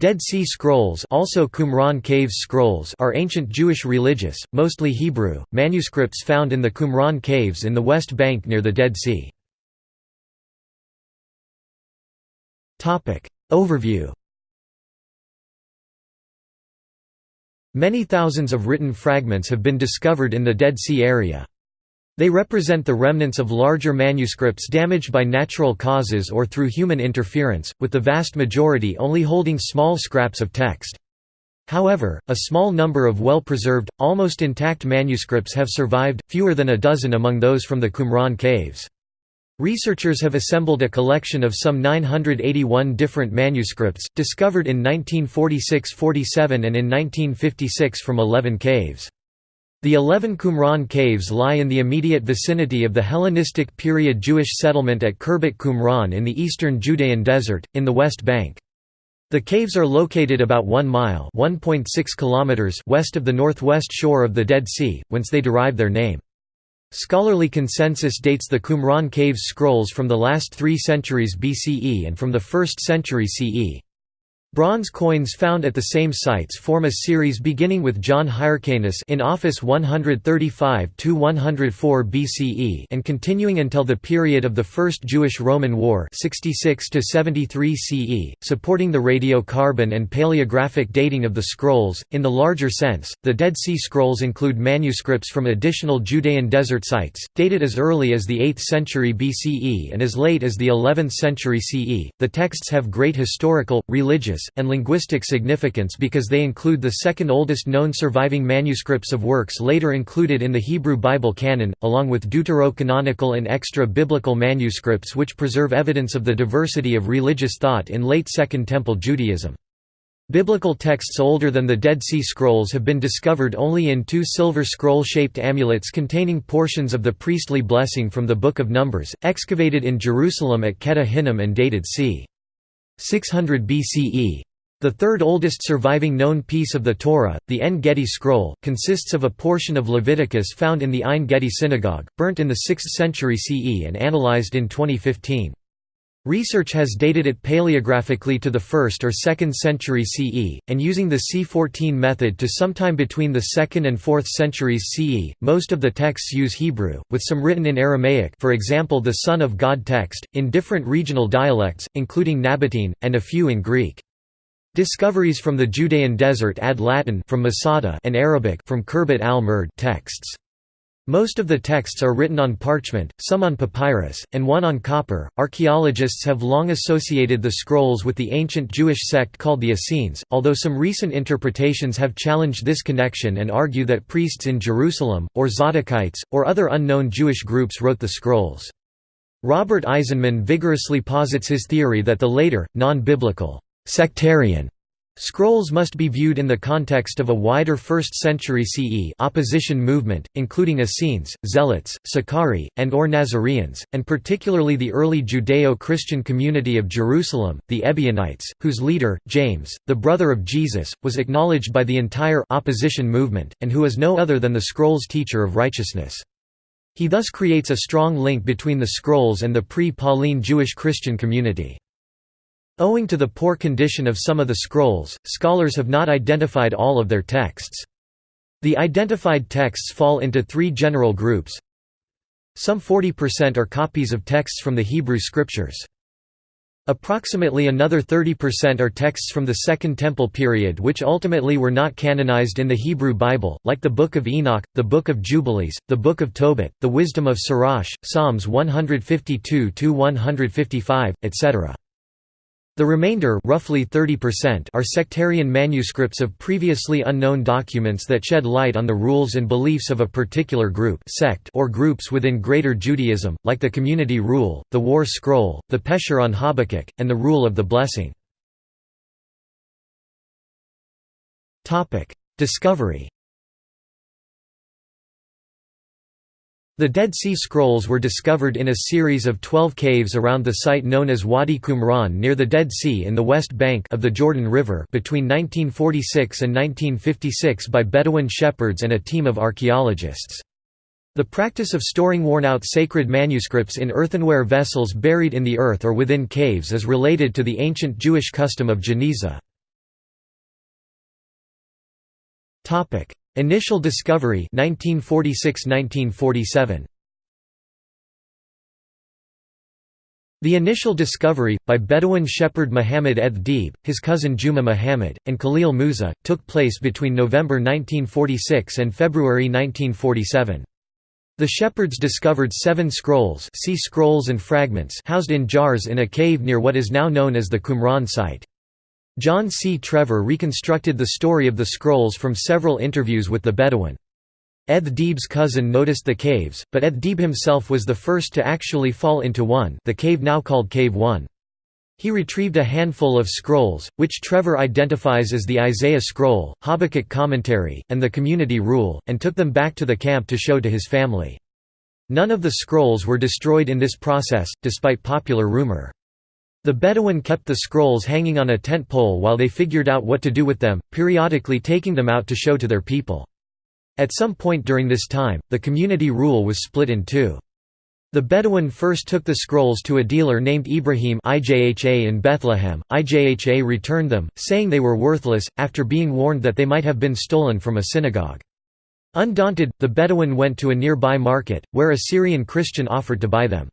Dead Sea Scrolls also Qumran Caves Scrolls are ancient Jewish religious, mostly Hebrew, manuscripts found in the Qumran Caves in the West Bank near the Dead Sea. Overview Many thousands of written fragments have been discovered in the Dead Sea area. They represent the remnants of larger manuscripts damaged by natural causes or through human interference, with the vast majority only holding small scraps of text. However, a small number of well-preserved, almost intact manuscripts have survived, fewer than a dozen among those from the Qumran caves. Researchers have assembled a collection of some 981 different manuscripts, discovered in 1946–47 and in 1956 from 11 caves. The eleven Qumran caves lie in the immediate vicinity of the Hellenistic period Jewish settlement at Khirbet Qumran in the eastern Judean desert, in the West Bank. The caves are located about 1 mile kilometers west of the northwest shore of the Dead Sea, whence they derive their name. Scholarly consensus dates the Qumran caves scrolls from the last three centuries BCE and from the 1st century CE. Bronze coins found at the same sites form a series beginning with John Hyrcanus in office 135–104 BCE and continuing until the period of the First Jewish-Roman War 66–73 CE, supporting the radiocarbon and paleographic dating of the scrolls. In the larger sense, the Dead Sea Scrolls include manuscripts from additional Judean desert sites, dated as early as the 8th century BCE and as late as the 11th century CE. The texts have great historical, religious, and linguistic significance because they include the second oldest known surviving manuscripts of works later included in the Hebrew Bible canon, along with deuterocanonical and extra-biblical manuscripts which preserve evidence of the diversity of religious thought in late Second Temple Judaism. Biblical texts older than the Dead Sea Scrolls have been discovered only in two silver scroll-shaped amulets containing portions of the priestly blessing from the Book of Numbers, excavated in Jerusalem at Ketef Hinnom and dated c. 600 BCE. The third oldest surviving known piece of the Torah, the En Gedi scroll, consists of a portion of Leviticus found in the Ein Gedi synagogue, burnt in the 6th century CE and analyzed in 2015. Research has dated it paleographically to the 1st or 2nd century CE, and using the C14 method to sometime between the 2nd and 4th centuries CE. Most of the texts use Hebrew, with some written in Aramaic for example the Son of God text, in different regional dialects, including Nabatean, and a few in Greek. Discoveries from the Judean desert add Latin from Masada and Arabic from Khirbet al-Mird texts. Most of the texts are written on parchment, some on papyrus, and one on copper. Archaeologists have long associated the scrolls with the ancient Jewish sect called the Essenes, although some recent interpretations have challenged this connection and argue that priests in Jerusalem, or Zadokites, or other unknown Jewish groups wrote the scrolls. Robert Eisenman vigorously posits his theory that the later, non-biblical, sectarian Scrolls must be viewed in the context of a wider 1st century CE opposition movement, including Essenes, Zealots, Sicarii, and or Nazareans, and particularly the early Judeo-Christian community of Jerusalem, the Ebionites, whose leader, James, the brother of Jesus, was acknowledged by the entire opposition movement, and who is no other than the Scrolls teacher of righteousness. He thus creates a strong link between the Scrolls and the pre-Pauline Jewish Christian community. Owing to the poor condition of some of the scrolls, scholars have not identified all of their texts. The identified texts fall into three general groups. Some 40% are copies of texts from the Hebrew Scriptures. Approximately another 30% are texts from the Second Temple period which ultimately were not canonized in the Hebrew Bible, like the Book of Enoch, the Book of Jubilees, the Book of Tobit, the Wisdom of Sirach, Psalms 152–155, etc. The remainder roughly 30% are sectarian manuscripts of previously unknown documents that shed light on the rules and beliefs of a particular group sect or groups within Greater Judaism, like the Community Rule, the War Scroll, the Pesher on Habakkuk, and the Rule of the Blessing. Discovery The Dead Sea Scrolls were discovered in a series of 12 caves around the site known as Wadi Qumran near the Dead Sea in the west bank of the Jordan River between 1946 and 1956 by Bedouin shepherds and a team of archaeologists. The practice of storing worn-out sacred manuscripts in earthenware vessels buried in the earth or within caves is related to the ancient Jewish custom of geniza. Initial discovery 1946–1947 The initial discovery, by Bedouin shepherd Muhammad Deeb, his cousin Juma Muhammad, and Khalil Musa, took place between November 1946 and February 1947. The shepherds discovered seven scrolls, see scrolls and fragments housed in jars in a cave near what is now known as the Qumran site. John C. Trevor reconstructed the story of the scrolls from several interviews with the Bedouin. edh-Dhib's cousin noticed the caves, but edh-Dhib himself was the first to actually fall into one the cave now called Cave 1. He retrieved a handful of scrolls, which Trevor identifies as the Isaiah scroll, Habakkuk commentary, and the community rule, and took them back to the camp to show to his family. None of the scrolls were destroyed in this process, despite popular rumor. The Bedouin kept the scrolls hanging on a tent pole while they figured out what to do with them, periodically taking them out to show to their people. At some point during this time, the community rule was split in two. The Bedouin first took the scrolls to a dealer named Ibrahim IJHA in Bethlehem. IJHA returned them, saying they were worthless, after being warned that they might have been stolen from a synagogue. Undaunted, the Bedouin went to a nearby market, where a Syrian Christian offered to buy them.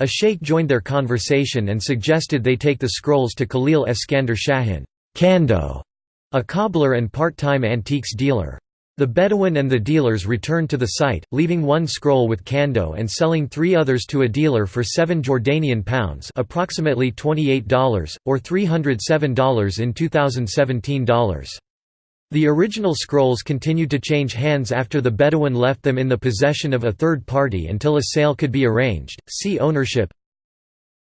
A sheikh joined their conversation and suggested they take the scrolls to Khalil Eskander Shahin Kando, a cobbler and part-time antiques dealer. The Bedouin and the dealers returned to the site, leaving one scroll with Kando and selling three others to a dealer for 7 Jordanian pounds approximately $28, or $307 in 2017 dollars. The original scrolls continued to change hands after the Bedouin left them in the possession of a third party until a sale could be arranged. See ownership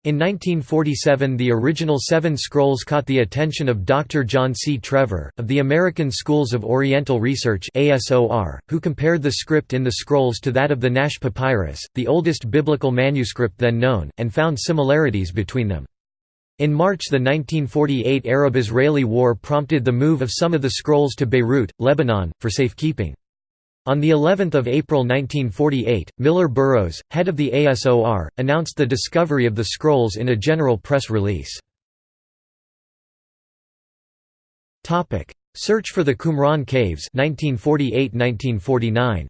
in 1947 the original Seven Scrolls caught the attention of Dr. John C. Trevor, of the American Schools of Oriental Research who compared the script in the scrolls to that of the Nash Papyrus, the oldest biblical manuscript then known, and found similarities between them. In March the 1948 Arab-Israeli War prompted the move of some of the scrolls to Beirut, Lebanon, for safekeeping. On the 11th of April 1948, Miller Burrows, head of the ASOR, announced the discovery of the scrolls in a general press release. Search for the Qumran Caves 1948-1949.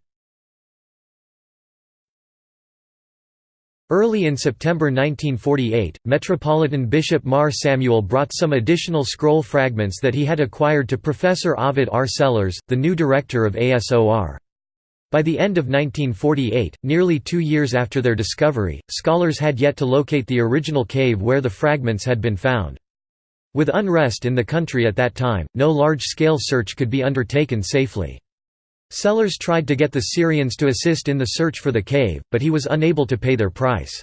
Early in September 1948, Metropolitan Bishop Mar Samuel brought some additional scroll fragments that he had acquired to Professor Ovid R. Sellers, the new director of ASOR. By the end of 1948, nearly two years after their discovery, scholars had yet to locate the original cave where the fragments had been found. With unrest in the country at that time, no large-scale search could be undertaken safely. Sellers tried to get the Syrians to assist in the search for the cave, but he was unable to pay their price.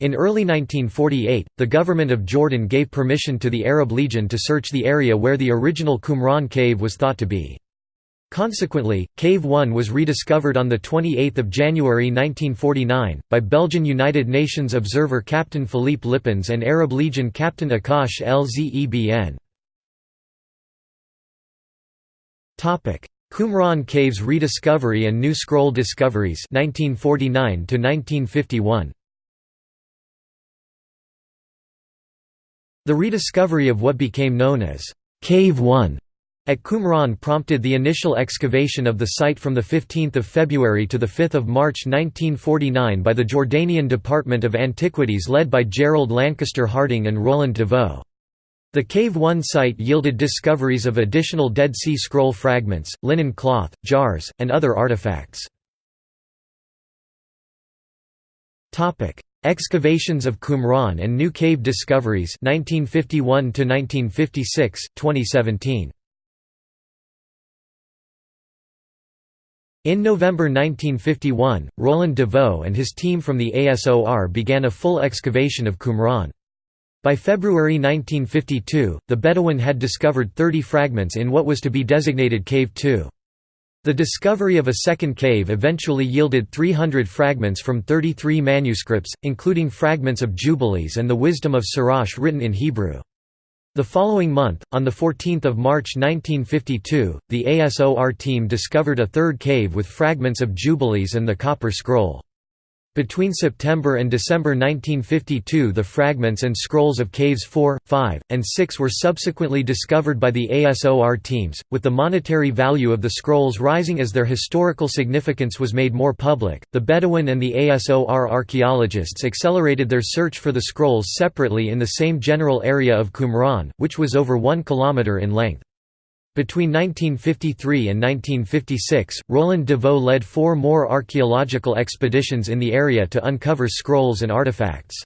In early 1948, the government of Jordan gave permission to the Arab Legion to search the area where the original Qumran cave was thought to be. Consequently, Cave 1 was rediscovered on 28 January 1949, by Belgian United Nations observer Captain Philippe Lippens and Arab Legion Captain Akash Lzebn. Qumran Caves rediscovery and new scroll discoveries 1949 to 1951 The rediscovery of what became known as Cave 1 at Qumran prompted the initial excavation of the site from 15 February to 5 March 1949 by the Jordanian Department of Antiquities led by Gerald Lancaster Harding and Roland de Vaux. The Cave 1 site yielded discoveries of additional Dead Sea Scroll fragments, linen cloth, jars, and other artifacts. Excavations of Qumran and new cave discoveries 1951 to 1956 2017 In November 1951, Roland de Vaux and his team from the ASOR began a full excavation of Qumran. By February 1952, the Bedouin had discovered 30 fragments in what was to be designated Cave 2. The discovery of a second cave eventually yielded 300 fragments from 33 manuscripts, including fragments of Jubilees and the Wisdom of Sirach written in Hebrew. The following month, on 14 March 1952, the ASOR team discovered a third cave with fragments of Jubilees and the Copper Scroll. Between September and December 1952 the fragments and scrolls of Caves 4, 5, and 6 were subsequently discovered by the ASOR teams, with the monetary value of the scrolls rising as their historical significance was made more public. The Bedouin and the ASOR archaeologists accelerated their search for the scrolls separately in the same general area of Qumran, which was over 1 km in length. Between 1953 and 1956, Roland de Vaux led four more archaeological expeditions in the area to uncover scrolls and artifacts.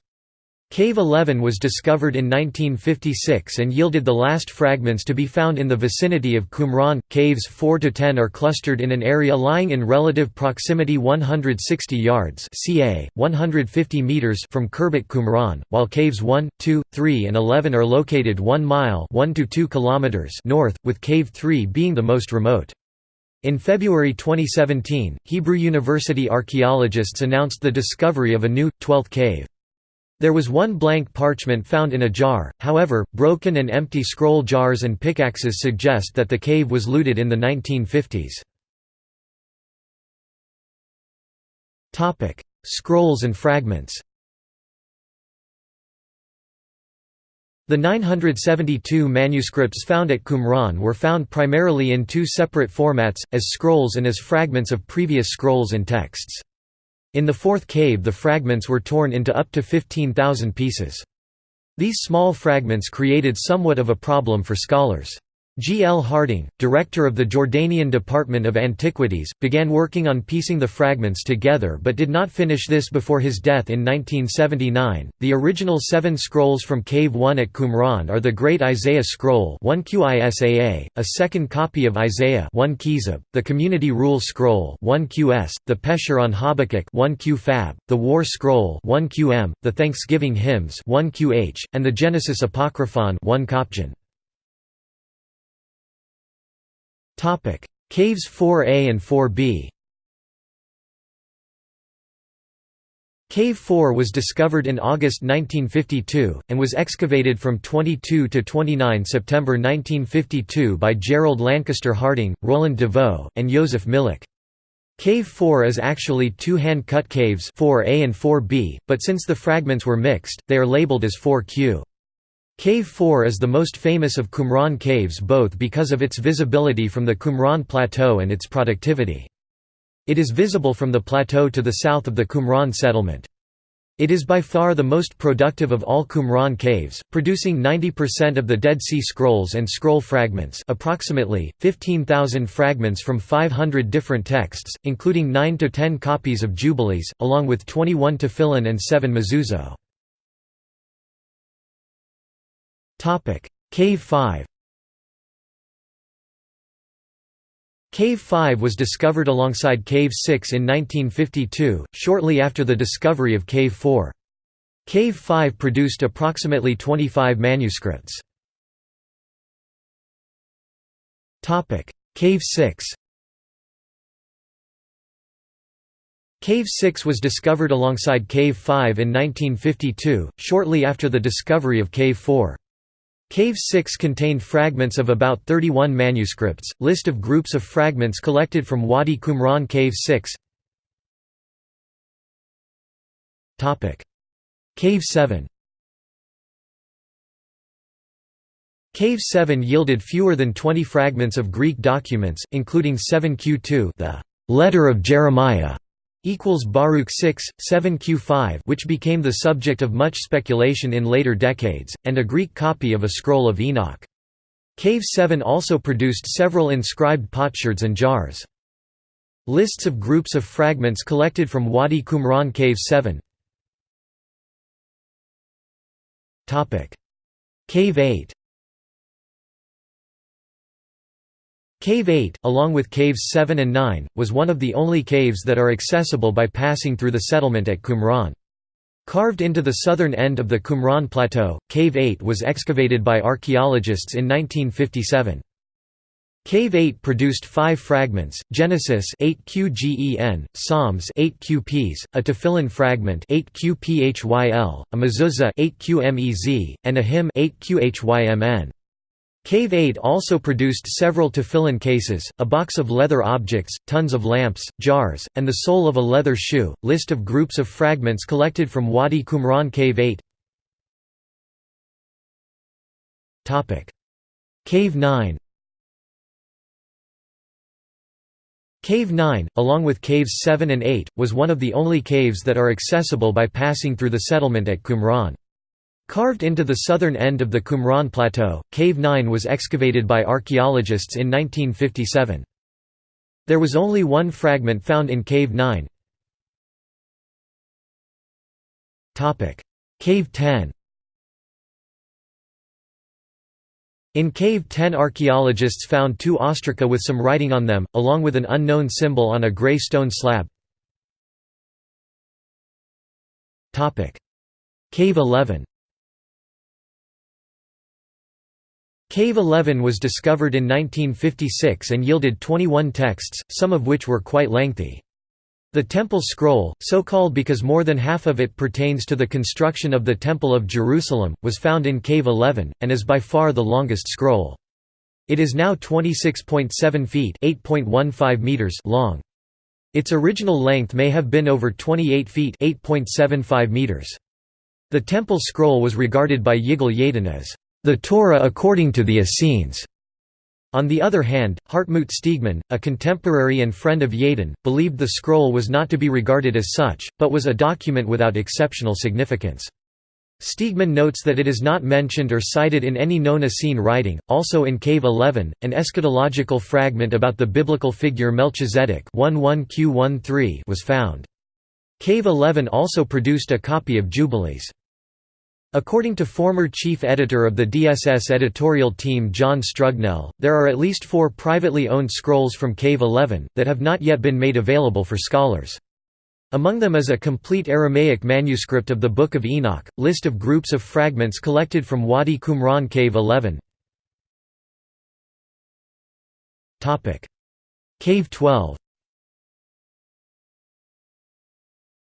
Cave 11 was discovered in 1956 and yielded the last fragments to be found in the vicinity of Qumran. Caves 4 to 10 are clustered in an area lying in relative proximity 160 yards (ca. 150 meters) from Khirbet Qumran, while caves 1, 2, 3 and 11 are located 1 mile (1 to 2 kilometers) north, with cave 3 being the most remote. In February 2017, Hebrew University archaeologists announced the discovery of a new, 12th cave. There was one blank parchment found in a jar, however, broken and empty scroll jars and pickaxes suggest that the cave was looted in the 1950s. Scrolls and fragments The 972 manuscripts found at Qumran were found primarily in two separate formats, as scrolls and as fragments of previous scrolls and texts. In the fourth cave the fragments were torn into up to 15,000 pieces. These small fragments created somewhat of a problem for scholars. G. L. Harding, director of the Jordanian Department of Antiquities, began working on piecing the fragments together but did not finish this before his death in 1979. The original seven scrolls from Cave 1 at Qumran are the Great Isaiah Scroll 1 QISAA, a second copy of Isaiah 1 QIsab, the Community Rule Scroll 1 QS, the Pesher on Habakkuk 1 QpHab, the War Scroll 1 QM, the Thanksgiving Hymns 1 QH, and the Genesis Apocryphon 1 Kopjan. Caves 4A and 4B Cave 4 was discovered in August 1952, and was excavated from 22 to 29 September 1952 by Gerald Lancaster Harding, Roland de Vaux, and Joseph Milik. Cave 4 is actually two hand-cut caves 4A and 4B, but since the fragments were mixed, they are labeled as 4Q. Cave 4 is the most famous of Qumran caves both because of its visibility from the Qumran Plateau and its productivity. It is visible from the plateau to the south of the Qumran settlement. It is by far the most productive of all Qumran caves, producing 90% of the Dead Sea Scrolls and scroll fragments approximately, 15,000 fragments from 500 different texts, including 9 to 10 copies of Jubilees, along with 21 tefillin and 7 mezuzot. Cave 5 Cave 5 was discovered alongside Cave 6 in 1952, shortly after the discovery of Cave 4. Cave 5 produced approximately 25 manuscripts. Cave 6 Cave 6 was discovered alongside Cave 5 in 1952, shortly after the discovery of Cave 4. Cave 6 contained fragments of about 31 manuscripts. List of groups of fragments collected from Wadi Qumran Cave 6. Topic: Cave 7. Cave 7 yielded fewer than 20 fragments of Greek documents, including 7q2, the letter of Jeremiah, equals Baruch 6, 7 Q5 which became the subject of much speculation in later decades, and a Greek copy of a scroll of Enoch. Cave 7 also produced several inscribed potsherds and jars. Lists of groups of fragments collected from Wadi Qumran Cave 7 Cave 8 Cave 8, along with Caves 7 and 9, was one of the only caves that are accessible by passing through the settlement at Qumran. Carved into the southern end of the Qumran Plateau, Cave 8 was excavated by archaeologists in 1957. Cave 8 produced five fragments, Genesis 8 QGEN, Psalms 8 QPs, a Tefillin fragment 8 QPHYL, a Mezuzah 8 QMEZ, and a hymn 8 QHYMN. Cave 8 also produced several tefillin cases, a box of leather objects, tons of lamps, jars, and the sole of a leather shoe. List of groups of fragments collected from Wadi Qumran Cave 8 Cave 9 Cave 9, along with Caves 7 and 8, was one of the only caves that are accessible by passing through the settlement at Qumran. Carved into the southern end of the Qumran Plateau, Cave 9 was excavated by archaeologists in 1957. There was only one fragment found in Cave 9. Cave 10 In Cave 10 archaeologists found two ostraca with some writing on them, along with an unknown symbol on a grey stone slab. Cave 11 Cave 11 was discovered in 1956 and yielded 21 texts, some of which were quite lengthy. The Temple Scroll, so called because more than half of it pertains to the construction of the Temple of Jerusalem, was found in Cave 11, and is by far the longest scroll. It is now 26.7 feet meters long. Its original length may have been over 28 feet meters. The Temple Scroll was regarded by Yigal Yadin as the Torah according to the Essenes. On the other hand, Hartmut Stegemann, a contemporary and friend of Yadin, believed the scroll was not to be regarded as such, but was a document without exceptional significance. Stegemann notes that it is not mentioned or cited in any known Essene writing. Also in Cave 11, an eschatological fragment about the biblical figure Melchizedek was found. Cave 11 also produced a copy of Jubilees. According to former chief editor of the DSS editorial team John Strugnell, there are at least four privately owned scrolls from Cave 11, that have not yet been made available for scholars. Among them is a complete Aramaic manuscript of the Book of Enoch, list of groups of fragments collected from Wadi Qumran Cave 11. Cave 12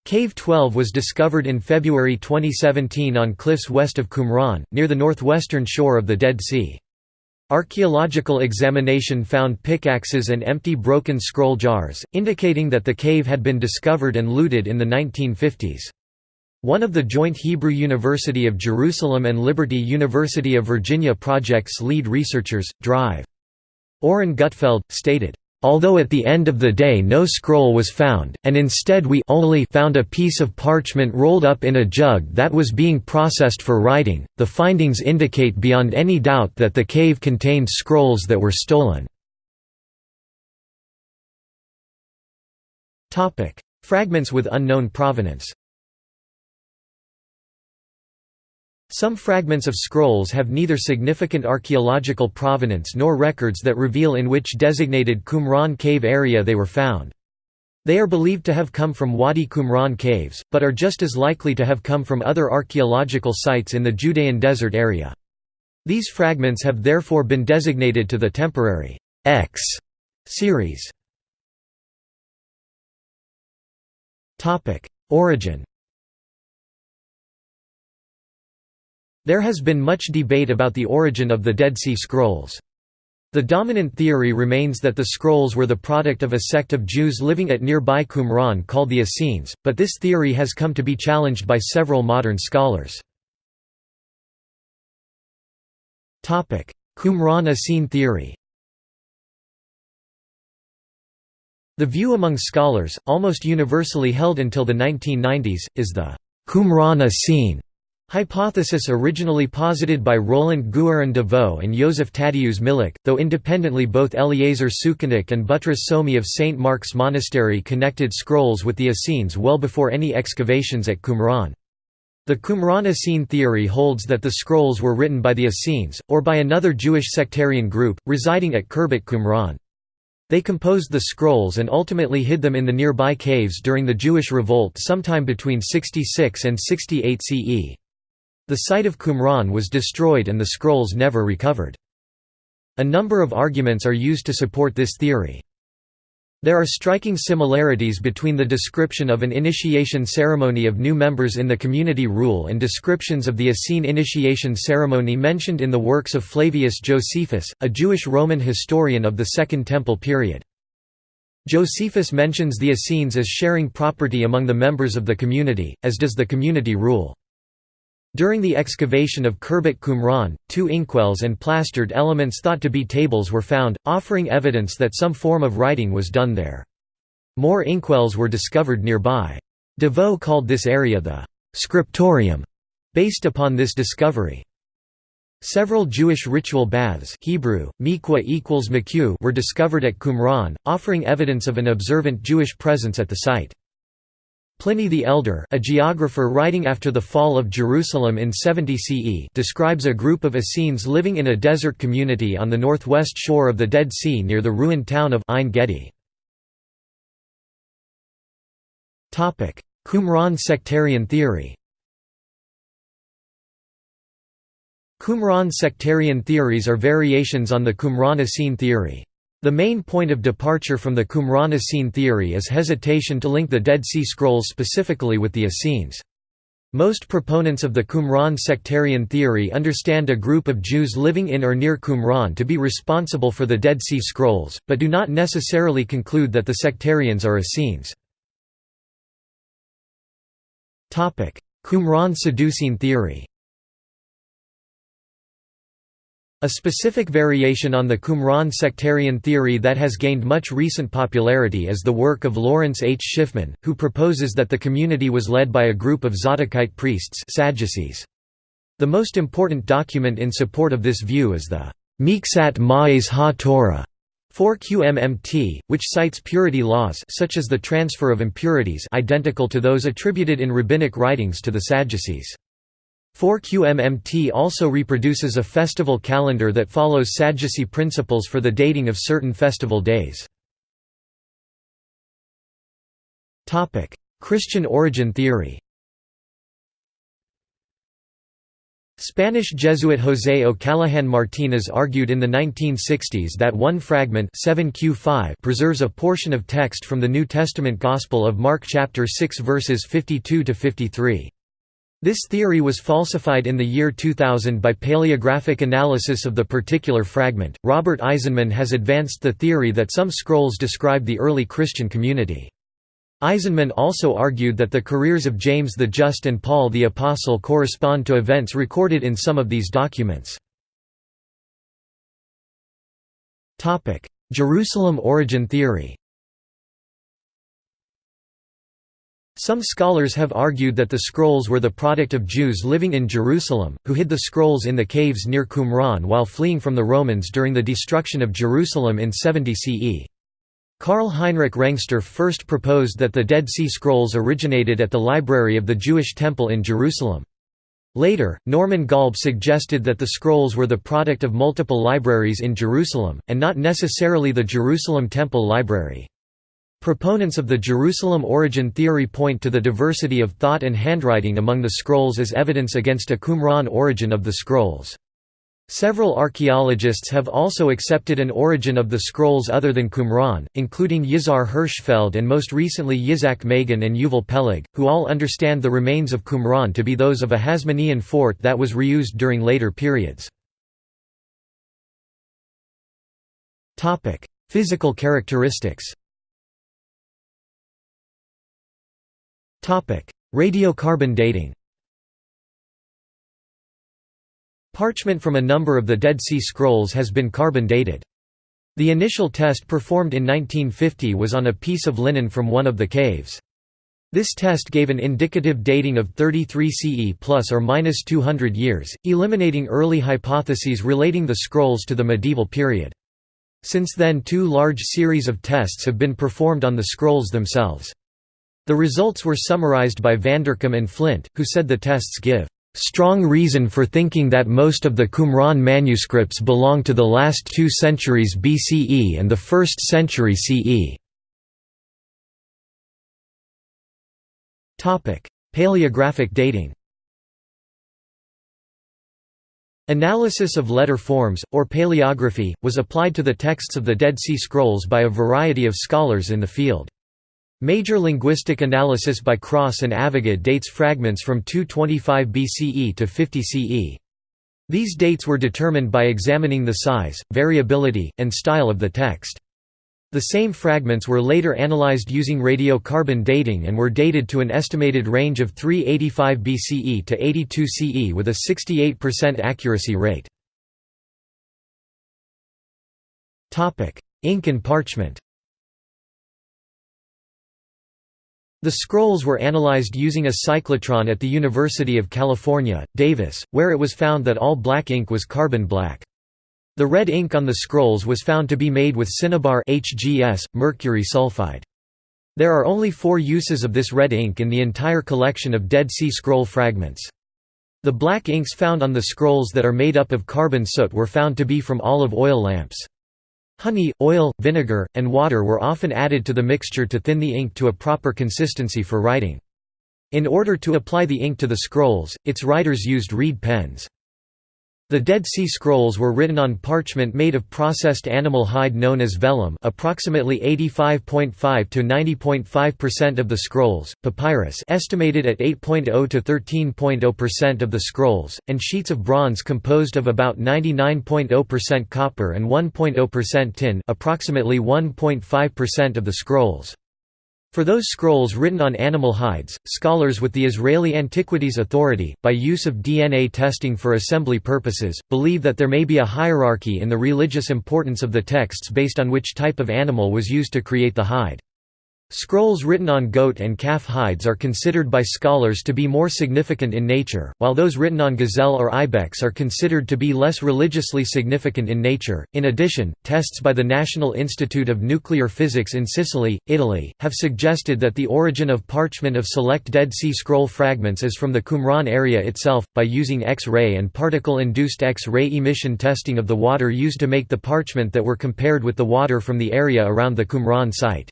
Cave 12 was discovered in February 2017 on cliffs west of Qumran, near the northwestern shore of the Dead Sea. Archaeological examination found pickaxes and empty broken scroll jars, indicating that the cave had been discovered and looted in the 1950s. One of the joint Hebrew University of Jerusalem and Liberty University of Virginia project's lead researchers, Drive. Oren Gutfeld, stated, Although at the end of the day no scroll was found, and instead we only found a piece of parchment rolled up in a jug that was being processed for writing, the findings indicate beyond any doubt that the cave contained scrolls that were stolen. Fragments with unknown provenance Some fragments of scrolls have neither significant archaeological provenance nor records that reveal in which designated Qumran cave area they were found. They are believed to have come from Wadi Qumran caves, but are just as likely to have come from other archaeological sites in the Judean desert area. These fragments have therefore been designated to the temporary X series. Origin There has been much debate about the origin of the Dead Sea Scrolls. The dominant theory remains that the scrolls were the product of a sect of Jews living at nearby Qumran called the Essenes, but this theory has come to be challenged by several modern scholars. Qumran Essene theory The view among scholars, almost universally held until the 1990s, is the Qumran Essene Hypothesis originally posited by Roland Guérin de Vaux and Joseph Tadeusz Milik, though independently both Eliezer Sukenik and Butrus Sowmy of St. Mark's Monastery connected scrolls with the Essenes well before any excavations at Qumran. The Qumran Essene theory holds that the scrolls were written by the Essenes, or by another Jewish sectarian group, residing at Khirbet Qumran. They composed the scrolls and ultimately hid them in the nearby caves during the Jewish revolt sometime between 66 and 68 CE. The site of Qumran was destroyed and the scrolls never recovered. A number of arguments are used to support this theory. There are striking similarities between the description of an initiation ceremony of new members in the community rule and descriptions of the Essene initiation ceremony mentioned in the works of Flavius Josephus, a Jewish Roman historian of the Second Temple period. Josephus mentions the Essenes as sharing property among the members of the community, as does the community rule. During the excavation of Khirbet Qumran, two inkwells and plastered elements thought to be tables were found, offering evidence that some form of writing was done there. More inkwells were discovered nearby. de Vaux called this area the «scriptorium», based upon this discovery. Several Jewish ritual baths Hebrew, mikwa equals were discovered at Qumran, offering evidence of an observant Jewish presence at the site. Pliny the Elder a geographer writing after the fall of Jerusalem in 70 CE describes a group of Essenes living in a desert community on the northwest shore of the Dead Sea near the ruined town of Ein Gedi. Qumran sectarian theory Qumran sectarian theories are variations on the Qumran Essene theory. The main point of departure from the Qumran Essene theory is hesitation to link the Dead Sea Scrolls specifically with the Essenes. Most proponents of the Qumran sectarian theory understand a group of Jews living in or near Qumran to be responsible for the Dead Sea Scrolls, but do not necessarily conclude that the sectarians are Essenes. Qumran Sadducean theory a specific variation on the Qumran sectarian theory that has gained much recent popularity is the work of Lawrence H. Schiffman, who proposes that the community was led by a group of Zadokite priests Sadducees. The most important document in support of this view is the Miqsat Ma'ase ha-Torah 4QMMT, which cites purity laws such as the transfer of impurities identical to those attributed in rabbinic writings to the Sadducees. 4QMMT also reproduces a festival calendar that follows Sadducee principles for the dating of certain festival days. Christian origin theory Spanish Jesuit José O'Callaghan Martínez argued in the 1960s that one fragment 7Q5 preserves a portion of text from the New Testament Gospel of Mark chapter 6 verses 52 to 53. This theory was falsified in the year 2000 by paleographic analysis of the particular fragment. Robert Eisenman has advanced the theory that some scrolls describe the early Christian community. Eisenman also argued that the careers of James the Just and Paul the Apostle correspond to events recorded in some of these documents. Jerusalem origin theory Some scholars have argued that the scrolls were the product of Jews living in Jerusalem, who hid the scrolls in the caves near Qumran while fleeing from the Romans during the destruction of Jerusalem in 70 CE. Karl Heinrich Rengstorf first proposed that the Dead Sea Scrolls originated at the library of the Jewish Temple in Jerusalem. Later, Norman Golb suggested that the scrolls were the product of multiple libraries in Jerusalem, and not necessarily the Jerusalem Temple Library. Proponents of the Jerusalem origin theory point to the diversity of thought and handwriting among the scrolls as evidence against a Qumran origin of the scrolls. Several archaeologists have also accepted an origin of the scrolls other than Qumran, including Yizhar Hirschfeld and most recently Yitzhak Magen and Yuval Peleg, who all understand the remains of Qumran to be those of a Hasmonean fort that was reused during later periods. Physical characteristics Radiocarbon dating Parchment from a number of the Dead Sea Scrolls has been carbon dated. The initial test performed in 1950 was on a piece of linen from one of the caves. This test gave an indicative dating of 33 CE plus or minus 200 years, eliminating early hypotheses relating the scrolls to the medieval period. Since then two large series of tests have been performed on the scrolls themselves. The results were summarized by Vanderkam and Flint, who said the tests give strong reason for thinking that most of the Qumran manuscripts belong to the last two centuries BCE and the 1st century CE. Paleographic dating Analysis of letter forms, or paleography, was applied to the texts of the Dead Sea Scrolls by a variety of scholars in the field. Major linguistic analysis by Cross and Avigad dates fragments from 225 BCE to 50 CE. These dates were determined by examining the size, variability, and style of the text. The same fragments were later analyzed using radiocarbon dating and were dated to an estimated range of 385 BCE to 82 CE with a 68% accuracy rate. Ink and parchment The scrolls were analyzed using a cyclotron at the University of California, Davis, where it was found that all black ink was carbon black. The red ink on the scrolls was found to be made with cinnabar HGS, mercury sulfide. There are only four uses of this red ink in the entire collection of Dead Sea Scroll fragments. The black inks found on the scrolls that are made up of carbon soot were found to be from olive oil lamps. Honey, oil, vinegar, and water were often added to the mixture to thin the ink to a proper consistency for writing. In order to apply the ink to the scrolls, its writers used reed pens. The Dead Sea Scrolls were written on parchment made of processed animal hide known as vellum approximately 85.5 to 90.5% of the scrolls, papyrus estimated at 8.0 to 13.0% of the scrolls, and sheets of bronze composed of about 99.0% copper and 1.0% tin approximately 1.5% of the scrolls. For those scrolls written on animal hides, scholars with the Israeli Antiquities Authority, by use of DNA testing for assembly purposes, believe that there may be a hierarchy in the religious importance of the texts based on which type of animal was used to create the hide. Scrolls written on goat and calf hides are considered by scholars to be more significant in nature, while those written on gazelle or ibex are considered to be less religiously significant in nature. In addition, tests by the National Institute of Nuclear Physics in Sicily, Italy, have suggested that the origin of parchment of select Dead Sea Scroll fragments is from the Qumran area itself, by using X-ray and particle-induced X-ray emission testing of the water used to make the parchment that were compared with the water from the area around the Qumran site.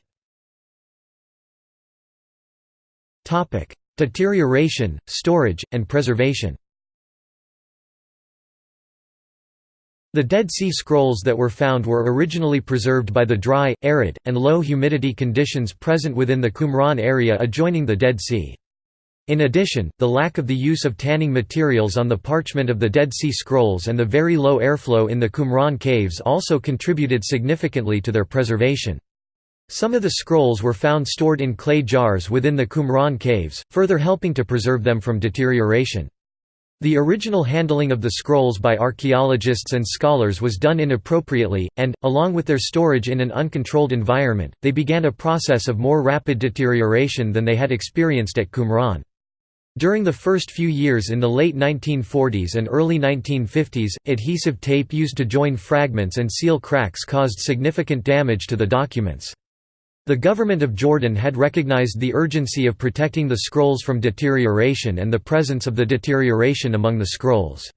Deterioration, storage, and preservation. The Dead Sea Scrolls that were found were originally preserved by the dry, arid, and low humidity conditions present within the Qumran area adjoining the Dead Sea. In addition, the lack of the use of tanning materials on the parchment of the Dead Sea Scrolls and the very low airflow in the Qumran caves also contributed significantly to their preservation. Some of the scrolls were found stored in clay jars within the Qumran caves, further helping to preserve them from deterioration. The original handling of the scrolls by archaeologists and scholars was done inappropriately, and, along with their storage in an uncontrolled environment, they began a process of more rapid deterioration than they had experienced at Qumran. During the first few years in the late 1940s and early 1950s, adhesive tape used to join fragments and seal cracks caused significant damage to the documents. The government of Jordan had recognized the urgency of protecting the scrolls from deterioration and the presence of the deterioration among the scrolls.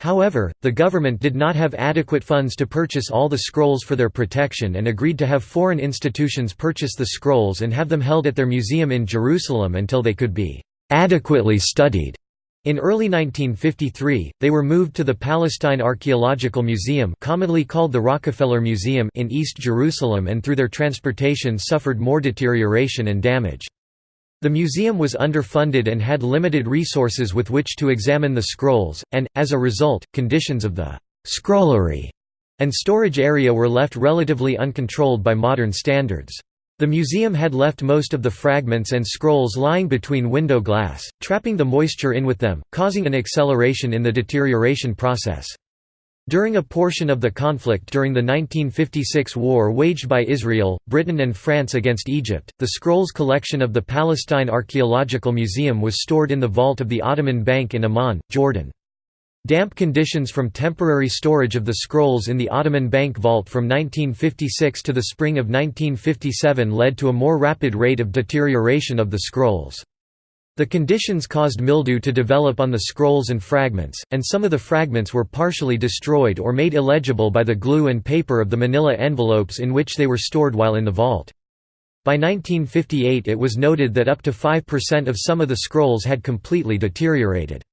However, the government did not have adequate funds to purchase all the scrolls for their protection and agreed to have foreign institutions purchase the scrolls and have them held at their museum in Jerusalem until they could be adequately studied. In early 1953, they were moved to the Palestine Archaeological Museum commonly called the Rockefeller Museum in East Jerusalem and through their transportation suffered more deterioration and damage. The museum was underfunded and had limited resources with which to examine the scrolls, and, as a result, conditions of the «scrollery» and storage area were left relatively uncontrolled by modern standards. The museum had left most of the fragments and scrolls lying between window glass, trapping the moisture in with them, causing an acceleration in the deterioration process. During a portion of the conflict during the 1956 war waged by Israel, Britain and France against Egypt, the scrolls collection of the Palestine Archaeological Museum was stored in the vault of the Ottoman Bank in Amman, Jordan. Damp conditions from temporary storage of the scrolls in the Ottoman Bank vault from 1956 to the spring of 1957 led to a more rapid rate of deterioration of the scrolls. The conditions caused mildew to develop on the scrolls and fragments, and some of the fragments were partially destroyed or made illegible by the glue and paper of the manila envelopes in which they were stored while in the vault. By 1958 it was noted that up to 5% of some of the scrolls had completely deteriorated.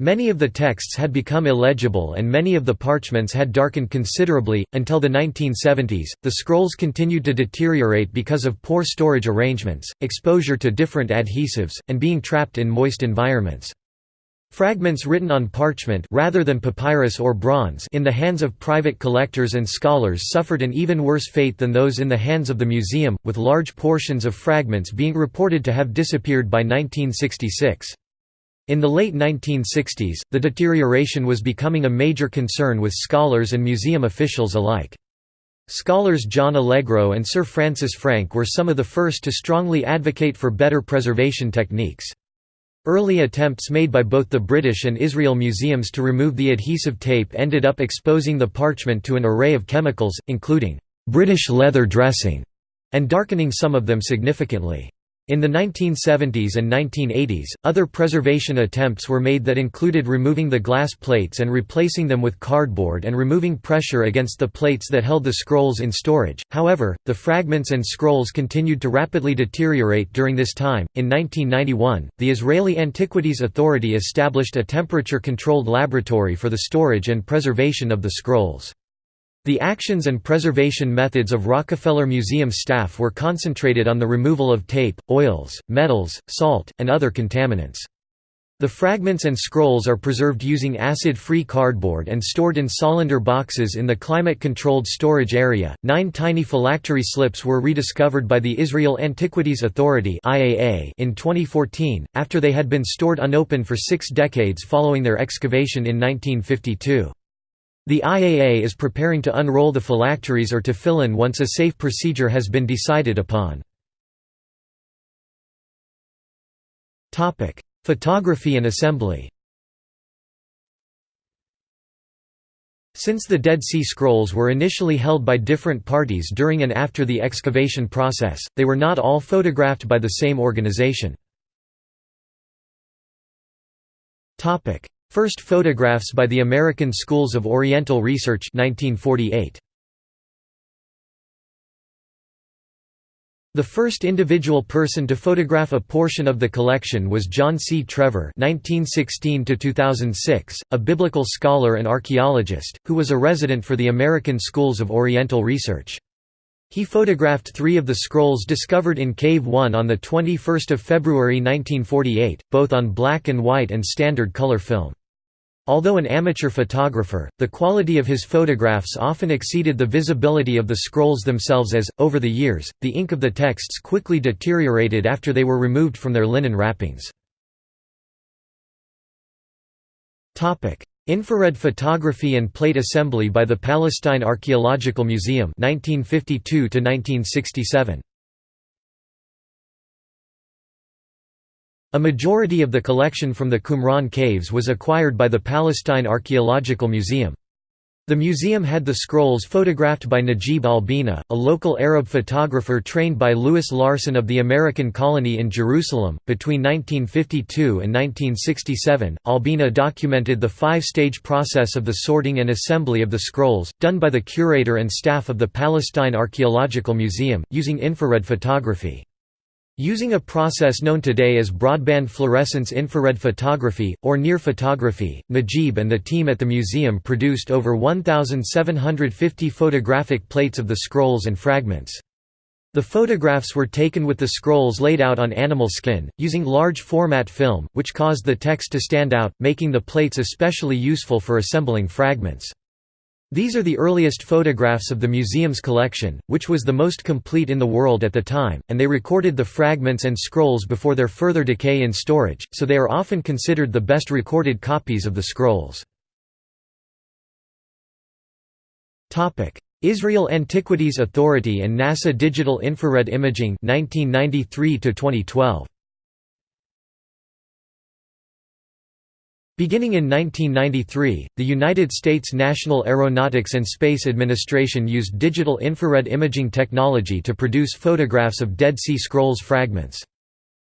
Many of the texts had become illegible and many of the parchments had darkened considerably. Until the 1970s, the scrolls continued to deteriorate because of poor storage arrangements, exposure to different adhesives, and being trapped in moist environments. Fragments written on parchment rather than papyrus or bronze in the hands of private collectors and scholars suffered an even worse fate than those in the hands of the museum, with large portions of fragments being reported to have disappeared by 1966. In the late 1960s, the deterioration was becoming a major concern with scholars and museum officials alike. Scholars John Allegro and Sir Francis Frank were some of the first to strongly advocate for better preservation techniques. Early attempts made by both the British and Israel museums to remove the adhesive tape ended up exposing the parchment to an array of chemicals, including British leather dressing, and darkening some of them significantly. In the 1970s and 1980s, other preservation attempts were made that included removing the glass plates and replacing them with cardboard and removing pressure against the plates that held the scrolls in storage. However, the fragments and scrolls continued to rapidly deteriorate during this time. In 1991, the Israeli Antiquities Authority established a temperature controlled laboratory for the storage and preservation of the scrolls. The actions and preservation methods of Rockefeller Museum staff were concentrated on the removal of tape, oils, metals, salt, and other contaminants. The fragments and scrolls are preserved using acid-free cardboard and stored in Solander boxes in the climate-controlled storage area. Nine tiny phylactery slips were rediscovered by the Israel Antiquities Authority (IAA) in 2014, after they had been stored unopened for six decades following their excavation in 1952. The IAA is preparing to unroll the phylacteries or tefillin once a safe procedure has been decided upon. Photography and assembly Since the Dead Sea Scrolls were initially held by different parties during and after the excavation process, they were not all photographed by the same organization. First photographs by the American Schools of Oriental Research 1948. The first individual person to photograph a portion of the collection was John C. Trevor (1916–2006), a biblical scholar and archaeologist, who was a resident for the American Schools of Oriental Research. He photographed three of the scrolls discovered in Cave 1 on 21 February 1948, both on black and white and standard color film. Although an amateur photographer, the quality of his photographs often exceeded the visibility of the scrolls themselves as, over the years, the ink of the texts quickly deteriorated after they were removed from their linen wrappings. Infrared photography and plate assembly by the Palestine Archaeological Museum 1952 1967 A majority of the collection from the Qumran caves was acquired by the Palestine Archaeological Museum. The museum had the scrolls photographed by Najib Albina, a local Arab photographer trained by Lewis Larsson of the American colony in Jerusalem. Between 1952 and 1967, Albina documented the five stage process of the sorting and assembly of the scrolls, done by the curator and staff of the Palestine Archaeological Museum, using infrared photography. Using a process known today as broadband fluorescence infrared photography, or NIR photography, Najib and the team at the museum produced over 1,750 photographic plates of the scrolls and fragments. The photographs were taken with the scrolls laid out on animal skin, using large format film, which caused the text to stand out, making the plates especially useful for assembling fragments. These are the earliest photographs of the museum's collection, which was the most complete in the world at the time, and they recorded the fragments and scrolls before their further decay in storage, so they are often considered the best recorded copies of the scrolls. Israel Antiquities Authority and NASA Digital Infrared Imaging 1993 -2012. Beginning in 1993, the United States National Aeronautics and Space Administration used digital infrared imaging technology to produce photographs of Dead Sea Scrolls fragments.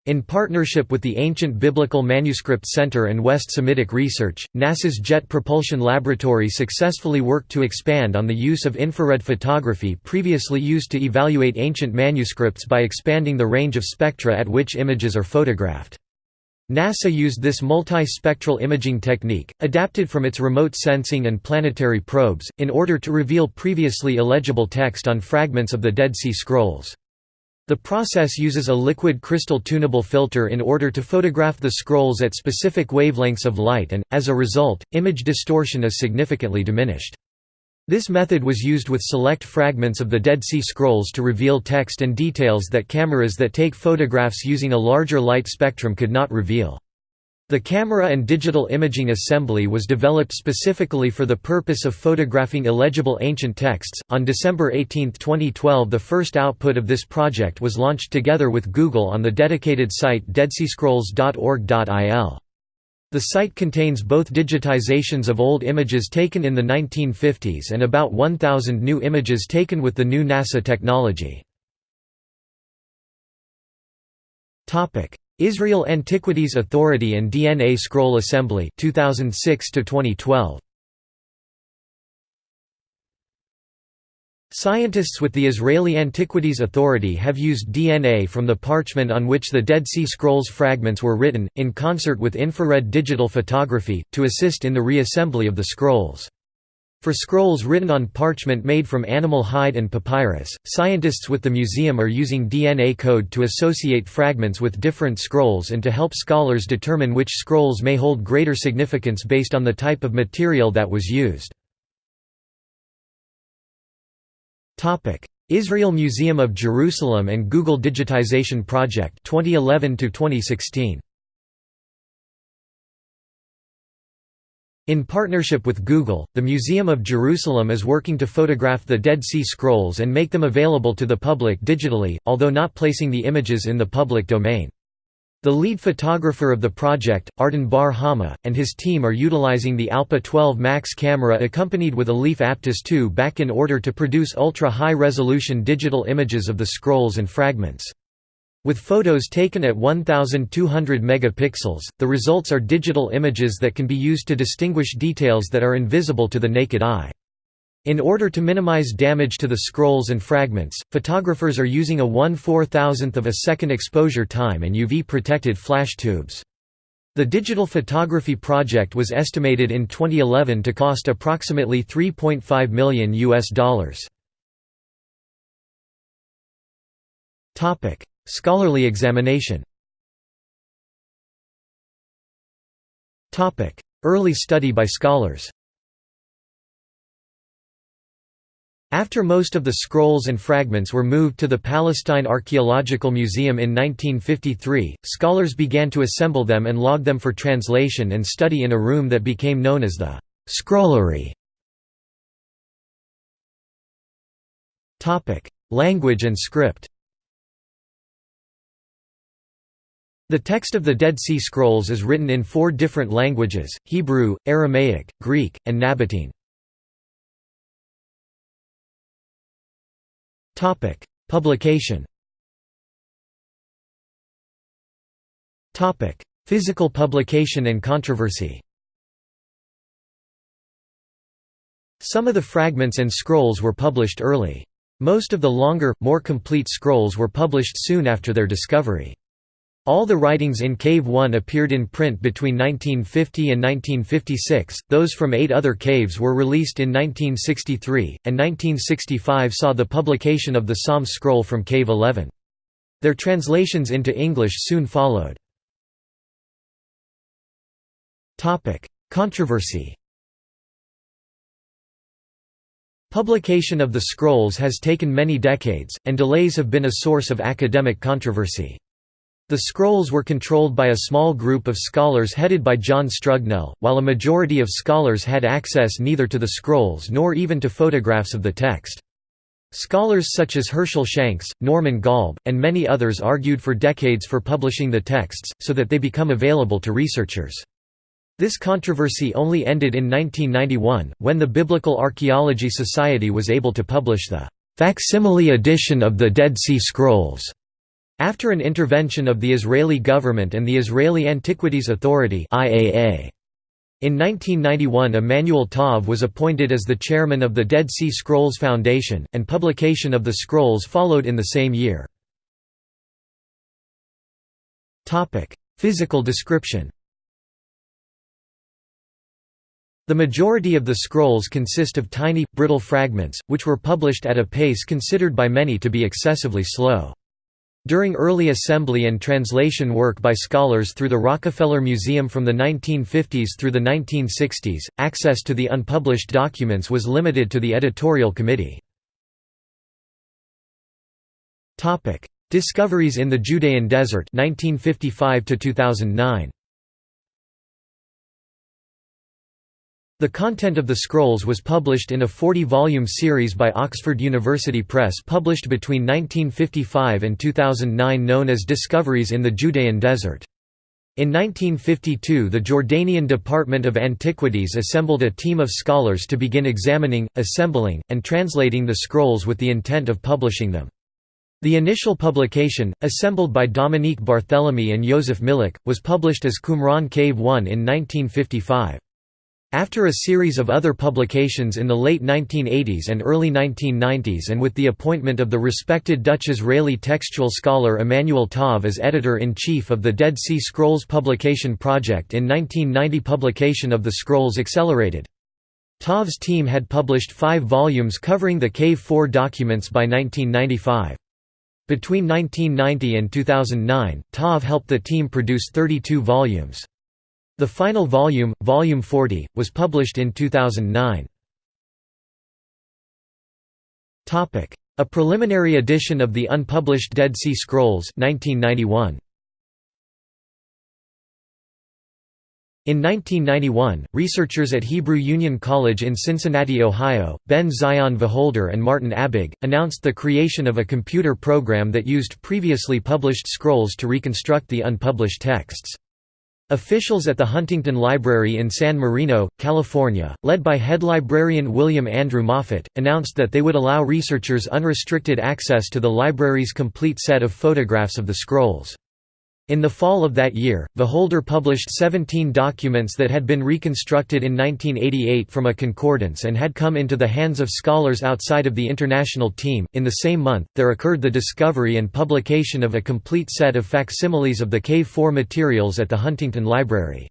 In partnership with the Ancient Biblical Manuscript Center and West Semitic Research, NASA's Jet Propulsion Laboratory successfully worked to expand on the use of infrared photography previously used to evaluate ancient manuscripts by expanding the range of spectra at which images are photographed. NASA used this multi-spectral imaging technique, adapted from its remote sensing and planetary probes, in order to reveal previously illegible text on fragments of the Dead Sea Scrolls. The process uses a liquid crystal tunable filter in order to photograph the scrolls at specific wavelengths of light and, as a result, image distortion is significantly diminished. This method was used with select fragments of the Dead Sea Scrolls to reveal text and details that cameras that take photographs using a larger light spectrum could not reveal. The camera and digital imaging assembly was developed specifically for the purpose of photographing illegible ancient texts. On December 18, 2012, the first output of this project was launched together with Google on the dedicated site deadseascrolls.org.il. The site contains both digitizations of old images taken in the 1950s and about 1,000 new images taken with the new NASA technology. Israel Antiquities Authority and DNA Scroll Assembly 2006 2012 Scientists with the Israeli Antiquities Authority have used DNA from the parchment on which the Dead Sea Scrolls fragments were written, in concert with infrared digital photography, to assist in the reassembly of the scrolls. For scrolls written on parchment made from animal hide and papyrus, scientists with the museum are using DNA code to associate fragments with different scrolls and to help scholars determine which scrolls may hold greater significance based on the type of material that was used. Israel Museum of Jerusalem and Google Digitization Project 2011 to 2016 In partnership with Google, the Museum of Jerusalem is working to photograph the Dead Sea Scrolls and make them available to the public digitally, although not placing the images in the public domain. The lead photographer of the project, Ardon Bar Hama, and his team are utilizing the Alpa 12 Max camera accompanied with a Leaf Aptus 2 back in order to produce ultra-high-resolution digital images of the scrolls and fragments. With photos taken at 1200 megapixels, the results are digital images that can be used to distinguish details that are invisible to the naked eye. In order to minimize damage to the scrolls and fragments, photographers are using a 1 4000th of a second exposure time and UV-protected flash tubes. The digital photography project was estimated in 2011 to cost approximately 3.5 million US dollars. Topic: Scholarly examination. Topic: Early study by scholars. After most of the scrolls and fragments were moved to the Palestine Archaeological Museum in 1953, scholars began to assemble them and log them for translation and study in a room that became known as the «scrollery». Language and script The text of the Dead Sea Scrolls is written in four different languages, Hebrew, Aramaic, Greek, and Nabatean. Topic: Publication. Topic: Physical publication and controversy. Some of the fragments and scrolls were published early. Most of the longer, more complete scrolls were published soon after their discovery. All the writings in Cave 1 appeared in print between 1950 and 1956, those from eight other caves were released in 1963, and 1965 saw the publication of the Psalm scroll from Cave 11. Their translations into English soon followed. Controversy Publication of the scrolls has taken many decades, and delays have been a source of academic controversy. The scrolls were controlled by a small group of scholars headed by John Strugnell, while a majority of scholars had access neither to the scrolls nor even to photographs of the text. Scholars such as Herschel Shanks, Norman Golb, and many others argued for decades for publishing the texts, so that they become available to researchers. This controversy only ended in 1991, when the Biblical Archaeology Society was able to publish the facsimile edition of the Dead Sea Scrolls. After an intervention of the Israeli government and the Israeli Antiquities Authority IAA. In 1991 Emanuel Tov was appointed as the chairman of the Dead Sea Scrolls Foundation, and publication of the scrolls followed in the same year. Physical description The majority of the scrolls consist of tiny, brittle fragments, which were published at a pace considered by many to be excessively slow. During early assembly and translation work by scholars through the Rockefeller Museum from the 1950s through the 1960s, access to the unpublished documents was limited to the editorial committee. Discoveries in the Judean Desert 1955 2009. The content of the scrolls was published in a 40-volume series by Oxford University Press published between 1955 and 2009 known as Discoveries in the Judean Desert. In 1952 the Jordanian Department of Antiquities assembled a team of scholars to begin examining, assembling, and translating the scrolls with the intent of publishing them. The initial publication, assembled by Dominique Barthélemy and Joseph Milik, was published as Qumran Cave 1 in 1955. After a series of other publications in the late 1980s and early 1990s and with the appointment of the respected Dutch-Israeli textual scholar Emanuel Tov as editor-in-chief of the Dead Sea Scrolls Publication Project in 1990 publication of the scrolls accelerated. Tov's team had published five volumes covering the Cave 4 documents by 1995. Between 1990 and 2009, Tov helped the team produce 32 volumes. The final volume, Volume 40, was published in 2009. A preliminary edition of the unpublished Dead Sea Scrolls 1991. In 1991, researchers at Hebrew Union College in Cincinnati, Ohio, Ben Zion Wacholder and Martin Abegg, announced the creation of a computer program that used previously published scrolls to reconstruct the unpublished texts. Officials at the Huntington Library in San Marino, California, led by head librarian William Andrew Moffett, announced that they would allow researchers unrestricted access to the library's complete set of photographs of the scrolls. In the fall of that year, Wacholder published 17 documents that had been reconstructed in 1988 from a concordance and had come into the hands of scholars outside of the international team. In the same month, there occurred the discovery and publication of a complete set of facsimiles of the Cave 4 materials at the Huntington Library.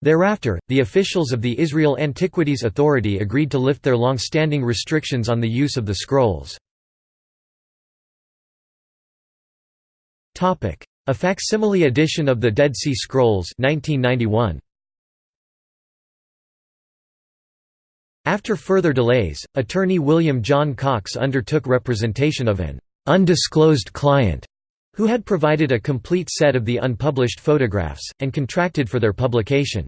Thereafter, the officials of the Israel Antiquities Authority agreed to lift their long-standing restrictions on the use of the scrolls. A facsimile edition of the Dead Sea Scrolls 1991. After further delays, attorney William John Cox undertook representation of an «undisclosed client» who had provided a complete set of the unpublished photographs, and contracted for their publication.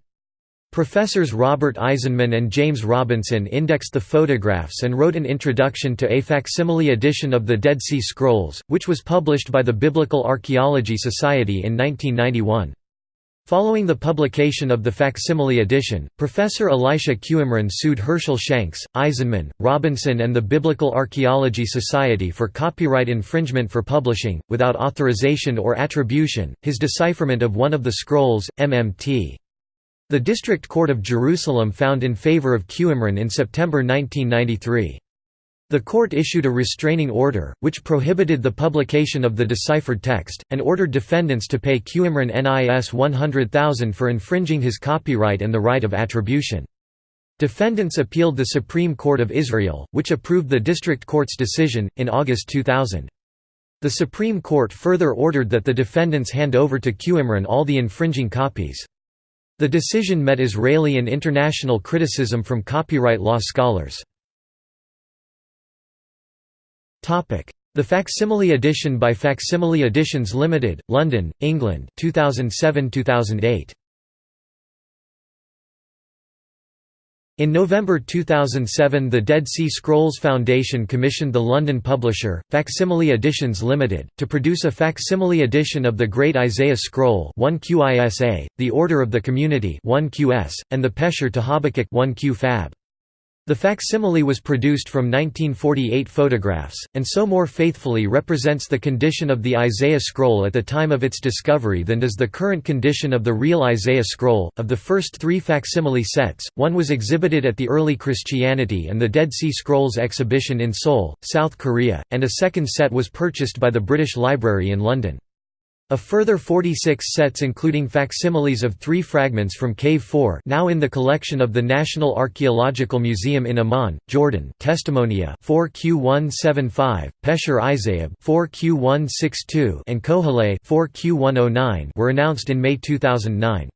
Professors Robert Eisenman and James Robinson indexed the photographs and wrote an introduction to a facsimile edition of the Dead Sea Scrolls, which was published by the Biblical Archaeology Society in 1991. Following the publication of the facsimile edition, Professor Elisha Qimron sued Herschel Shanks, Eisenman, Robinson and the Biblical Archaeology Society for copyright infringement for publishing, without authorization or attribution, his decipherment of one of the scrolls, MMT. The District Court of Jerusalem found in favor of Qimron in September 1993. The court issued a restraining order, which prohibited the publication of the deciphered text, and ordered defendants to pay Qimron NIS 100,000 for infringing his copyright and the right of attribution. Defendants appealed the Supreme Court of Israel, which approved the district court's decision, in August 2000. The Supreme Court further ordered that the defendants hand over to Qimron all the infringing copies. The decision met Israeli and international criticism from copyright law scholars. The Facsimile Edition by Facsimile Editions Limited, London, England 2007–2008. In November 2007 the Dead Sea Scrolls Foundation commissioned the London publisher, Facsimile Editions Limited, to produce a facsimile edition of the Great Isaiah Scroll 1QISA, the Order of the Community 1QS, and the Pesher to Habakkuk 1QpHab. The facsimile was produced from 1948 photographs, and so more faithfully represents the condition of the Isaiah scroll at the time of its discovery than does the current condition of the real Isaiah scroll. Of the first three facsimile sets, one was exhibited at the Early Christianity and the Dead Sea Scrolls exhibition in Seoul, South Korea, and a second set was purchased by the British Library in London. A further 46 sets including facsimiles of three fragments from Cave 4 now in the collection of the National Archaeological Museum in Amman, Jordan Testimonia 4Q175, Pesher Isayab 4Q162 and Koheleh 4Q109 were announced in May 2009.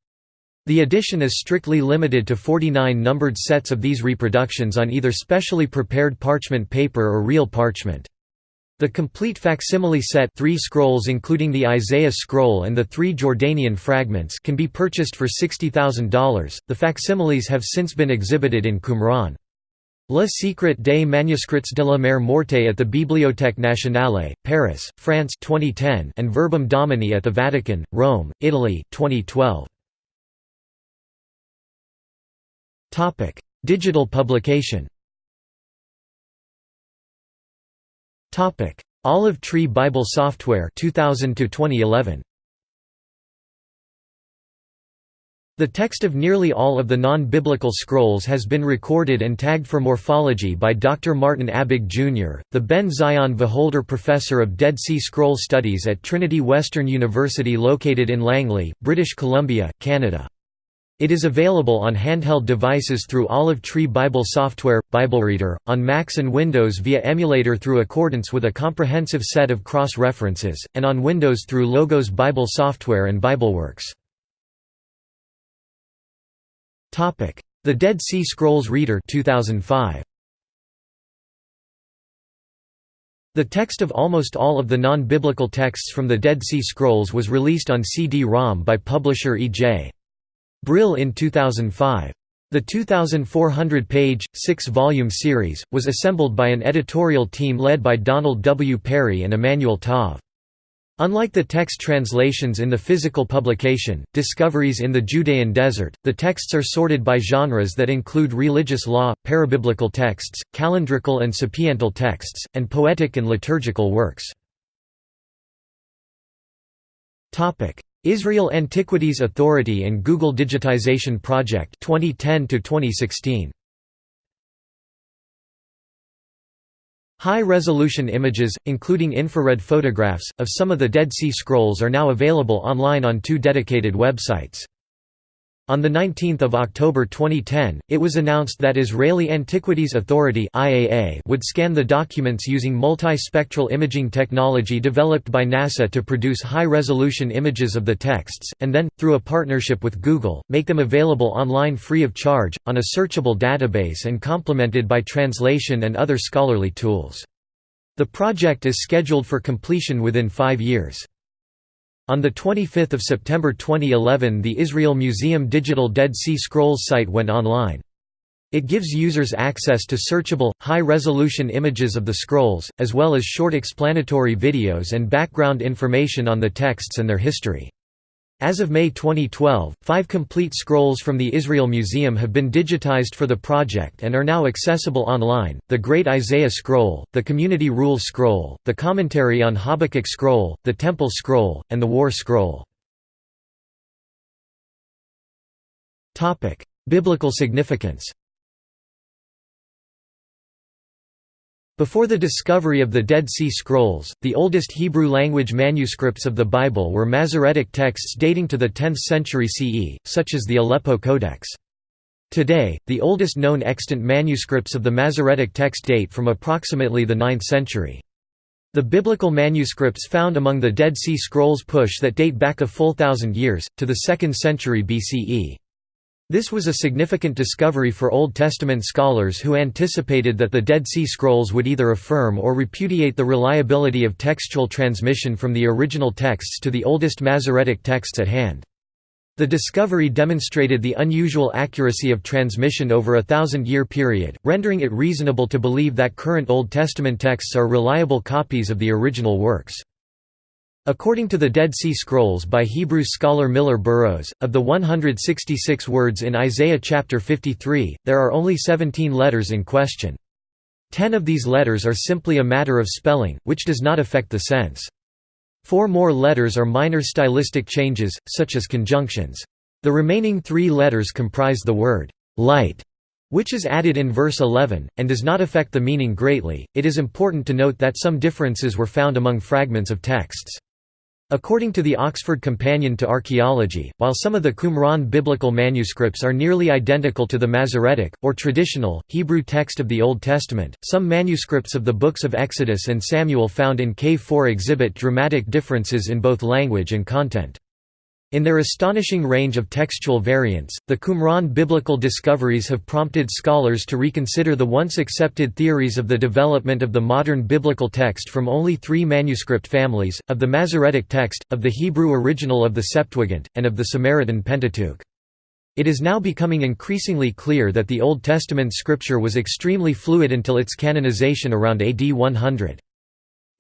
The edition is strictly limited to 49 numbered sets of these reproductions on either specially prepared parchment paper or real parchment. The complete facsimile set three scrolls including the Isaiah scroll and the three Jordanian fragments can be purchased for $60,000. The facsimiles have since been exhibited in Qumran. Le Secret des Manuscrits de la Mer Morte at the Bibliothèque Nationale, Paris, France 2010 and Verbum Domini at the Vatican, Rome, Italy 2012. Digital publication Topic: Olive Tree Bible Software 2000 to 2011. The text of nearly all of the non-biblical scrolls has been recorded and tagged for morphology by Dr. Martin Abegg Jr., the Ben Zion Wacholder Professor of Dead Sea Scroll Studies at Trinity Western University located in Langley, British Columbia, Canada. It is available on handheld devices through Olive Tree Bible software, BibleReader, on Macs and Windows via emulator through accordance with a comprehensive set of cross-references, and on Windows through Logos Bible software and BibleWorks. The Dead Sea Scrolls Reader 2005. The text of almost all of the non-biblical texts from the Dead Sea Scrolls was released on CD-ROM by publisher E.J. Brill in 2005. The 2,400-page, six-volume series, was assembled by an editorial team led by Donald W. Perry and Emanuel Tov. Unlike the text translations in the physical publication, Discoveries in the Judean Desert, the texts are sorted by genres that include religious law, parabiblical texts, calendrical and sapiential texts, and poetic and liturgical works. Israel Antiquities Authority and Google Digitization Project 2010 to 2016 High-resolution images, including infrared photographs, of some of the Dead Sea Scrolls are now available online on two dedicated websites. On 19 October 2010, it was announced that Israeli Antiquities Authority would scan the documents using multispectral imaging technology developed by NASA to produce high-resolution images of the texts, and then, through a partnership with Google, make them available online free of charge, on a searchable database and complemented by translation and other scholarly tools. The project is scheduled for completion within five years. On 25 September 2011 the Israel Museum Digital Dead Sea Scrolls site went online. It gives users access to searchable, high-resolution images of the scrolls, as well as short explanatory videos and background information on the texts and their history. As of May 2012, five complete scrolls from the Israel Museum have been digitized for the project and are now accessible online, the Great Isaiah Scroll, the Community Rule Scroll, the Commentary on Habakkuk Scroll, the Temple Scroll, and the War Scroll. Biblical significance Before the discovery of the Dead Sea Scrolls, the oldest Hebrew-language manuscripts of the Bible were Masoretic texts dating to the 10th century CE, such as the Aleppo Codex. Today, the oldest known extant manuscripts of the Masoretic text date from approximately the 9th century. The biblical manuscripts found among the Dead Sea Scrolls push that date back a full thousand years, to the 2nd century BCE. This was a significant discovery for Old Testament scholars who anticipated that the Dead Sea Scrolls would either affirm or repudiate the reliability of textual transmission from the original texts to the oldest Masoretic texts at hand. The discovery demonstrated the unusual accuracy of transmission over a thousand-year period, rendering it reasonable to believe that current Old Testament texts are reliable copies of the original works. According to the Dead Sea Scrolls by Hebrew scholar Millar Burrows, of the 166 words in Isaiah chapter 53, there are only 17 letters in question. Ten of these letters are simply a matter of spelling, which does not affect the sense. Four more letters are minor stylistic changes, such as conjunctions. The remaining three letters comprise the word, light, which is added in verse 11, and does not affect the meaning greatly. It is important to note that some differences were found among fragments of texts. According to the Oxford Companion to Archaeology, while some of the Qumran biblical manuscripts are nearly identical to the Masoretic, or traditional, Hebrew text of the Old Testament, some manuscripts of the books of Exodus and Samuel found in Cave 4 exhibit dramatic differences in both language and content. In their astonishing range of textual variants, the Qumran biblical discoveries have prompted scholars to reconsider the once accepted theories of the development of the modern biblical text from only three manuscript families, of the Masoretic text, of the Hebrew original of the Septuagint, and of the Samaritan Pentateuch. It is now becoming increasingly clear that the Old Testament scripture was extremely fluid until its canonization around AD 100.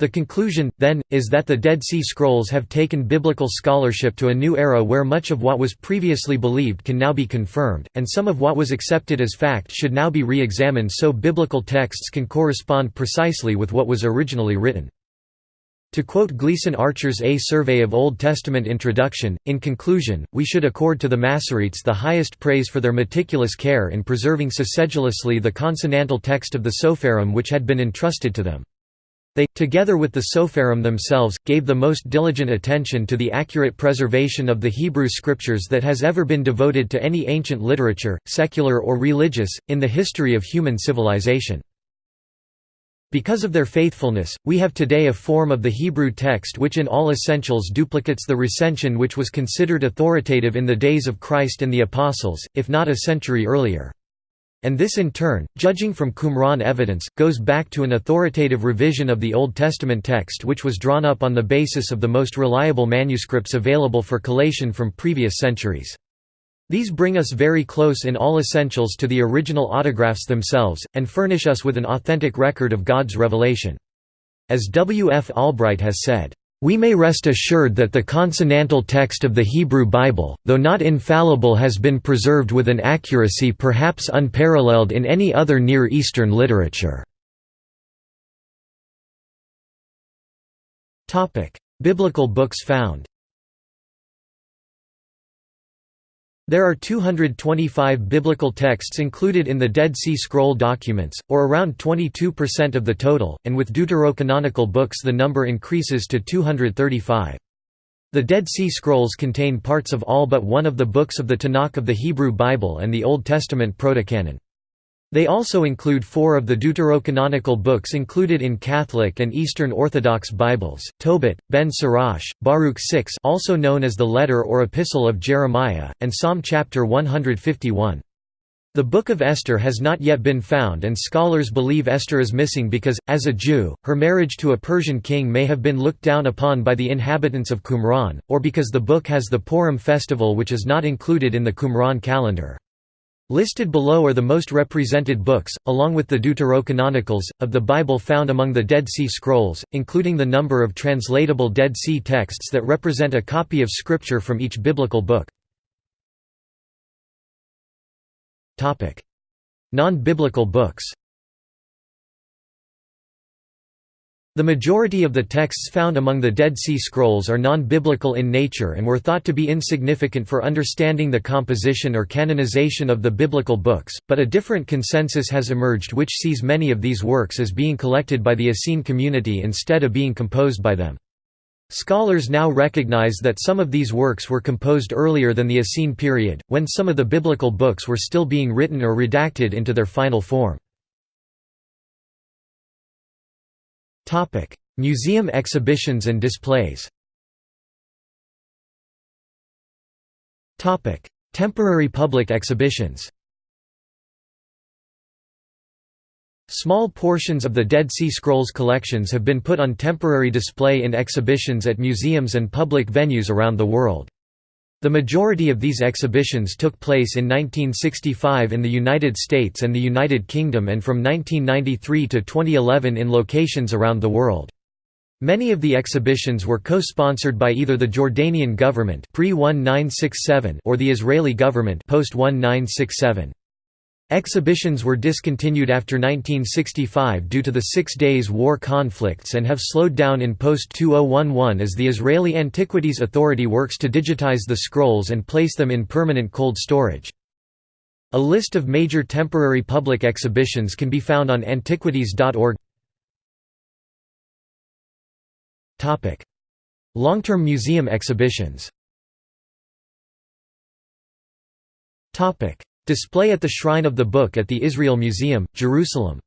The conclusion, then, is that the Dead Sea Scrolls have taken biblical scholarship to a new era where much of what was previously believed can now be confirmed, and some of what was accepted as fact should now be re-examined so biblical texts can correspond precisely with what was originally written. To quote Gleason Archer's A Survey of Old Testament Introduction, in conclusion, we should accord to the Masoretes the highest praise for their meticulous care in preserving so sedulously the consonantal text of the Sopherim which had been entrusted to them. They, together with the Sopherim themselves, gave the most diligent attention to the accurate preservation of the Hebrew scriptures that has ever been devoted to any ancient literature, secular or religious, in the history of human civilization. Because of their faithfulness, we have today a form of the Hebrew text which in all essentials duplicates the recension which was considered authoritative in the days of Christ and the Apostles, if not a century earlier. And this in turn, judging from Qumran evidence, goes back to an authoritative revision of the Old Testament text which was drawn up on the basis of the most reliable manuscripts available for collation from previous centuries. These bring us very close in all essentials to the original autographs themselves, and furnish us with an authentic record of God's revelation. As W. F. Albright has said, we may rest assured that the consonantal text of the Hebrew Bible, though not infallible has been preserved with an accuracy perhaps unparalleled in any other Near Eastern literature. Biblical books found There are 225 biblical texts included in the Dead Sea Scroll documents, or around 22% of the total, and with deuterocanonical books the number increases to 235. The Dead Sea Scrolls contain parts of all but one of the books of the Tanakh of the Hebrew Bible and the Old Testament Protocanon. They also include four of the deuterocanonical books included in Catholic and Eastern Orthodox Bibles, Tobit, Ben Sirach, Baruch 6 also known as the Letter or Epistle of Jeremiah, and Psalm chapter 151. The Book of Esther has not yet been found and scholars believe Esther is missing because, as a Jew, her marriage to a Persian king may have been looked down upon by the inhabitants of Qumran, or because the book has the Purim festival which is not included in the Qumran calendar. Listed below are the most represented books, along with the Deuterocanonicals, of the Bible found among the Dead Sea Scrolls, including the number of translatable Dead Sea texts that represent a copy of Scripture from each biblical book. Non-biblical books The majority of the texts found among the Dead Sea Scrolls are non-biblical in nature and were thought to be insignificant for understanding the composition or canonization of the biblical books, but a different consensus has emerged which sees many of these works as being collected by the Essene community instead of being composed by them. Scholars now recognize that some of these works were composed earlier than the Essene period, when some of the biblical books were still being written or redacted into their final form. Topic: Museum exhibitions and displays. Topic: Temporary public exhibitions. Small portions of the Dead Sea Scrolls collections have been put on temporary display in exhibitions at museums and public venues around the world. The majority of these exhibitions took place in 1965 in the United States and the United Kingdom and from 1993 to 2011 in locations around the world. Many of the exhibitions were co-sponsored by either the Jordanian government pre-1967 or the Israeli government post-1967. Exhibitions were discontinued after 1965 due to the Six Days War conflicts and have slowed down in post-2011 as the Israeli Antiquities Authority works to digitize the scrolls and place them in permanent cold storage. A list of major temporary public exhibitions can be found on antiquities.org. Long-term museum exhibitions Display at the Shrine of the Book at the Israel Museum, Jerusalem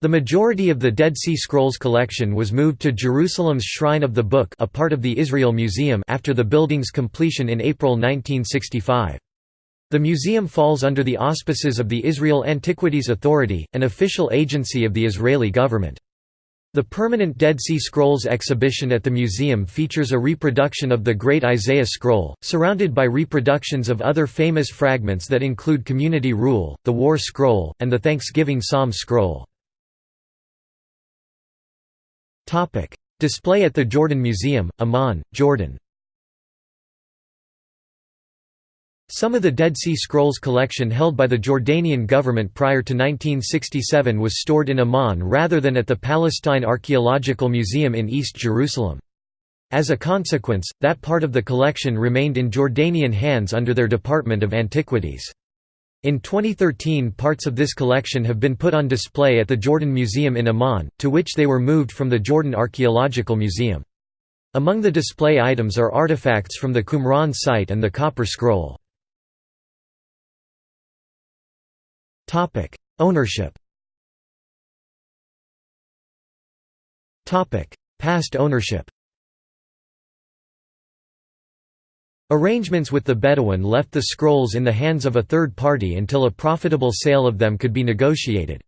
The majority of the Dead Sea Scrolls collection was moved to Jerusalem's Shrine of the Book a part of the Israel Museum after the building's completion in April 1965. The museum falls under the auspices of the Israel Antiquities Authority, an official agency of the Israeli government. The permanent Dead Sea Scrolls exhibition at the museum features a reproduction of the Great Isaiah Scroll, surrounded by reproductions of other famous fragments that include Community Rule, the War Scroll, and the Thanksgiving Psalm Scroll. Display at the Jordan Museum, Amman, Jordan. Some of the Dead Sea Scrolls collection held by the Jordanian government prior to 1967 was stored in Amman rather than at the Palestine Archaeological Museum in East Jerusalem. As a consequence, that part of the collection remained in Jordanian hands under their Department of Antiquities. In 2013 parts of this collection have been put on display at the Jordan Museum in Amman, to which they were moved from the Jordan Archaeological Museum. Among the display items are artifacts from the Qumran site and the Copper Scroll. Ownership Topic: Past ownership Arrangements with the Bedouin left the scrolls in the hands of a third party until a profitable sale of them could be negotiated.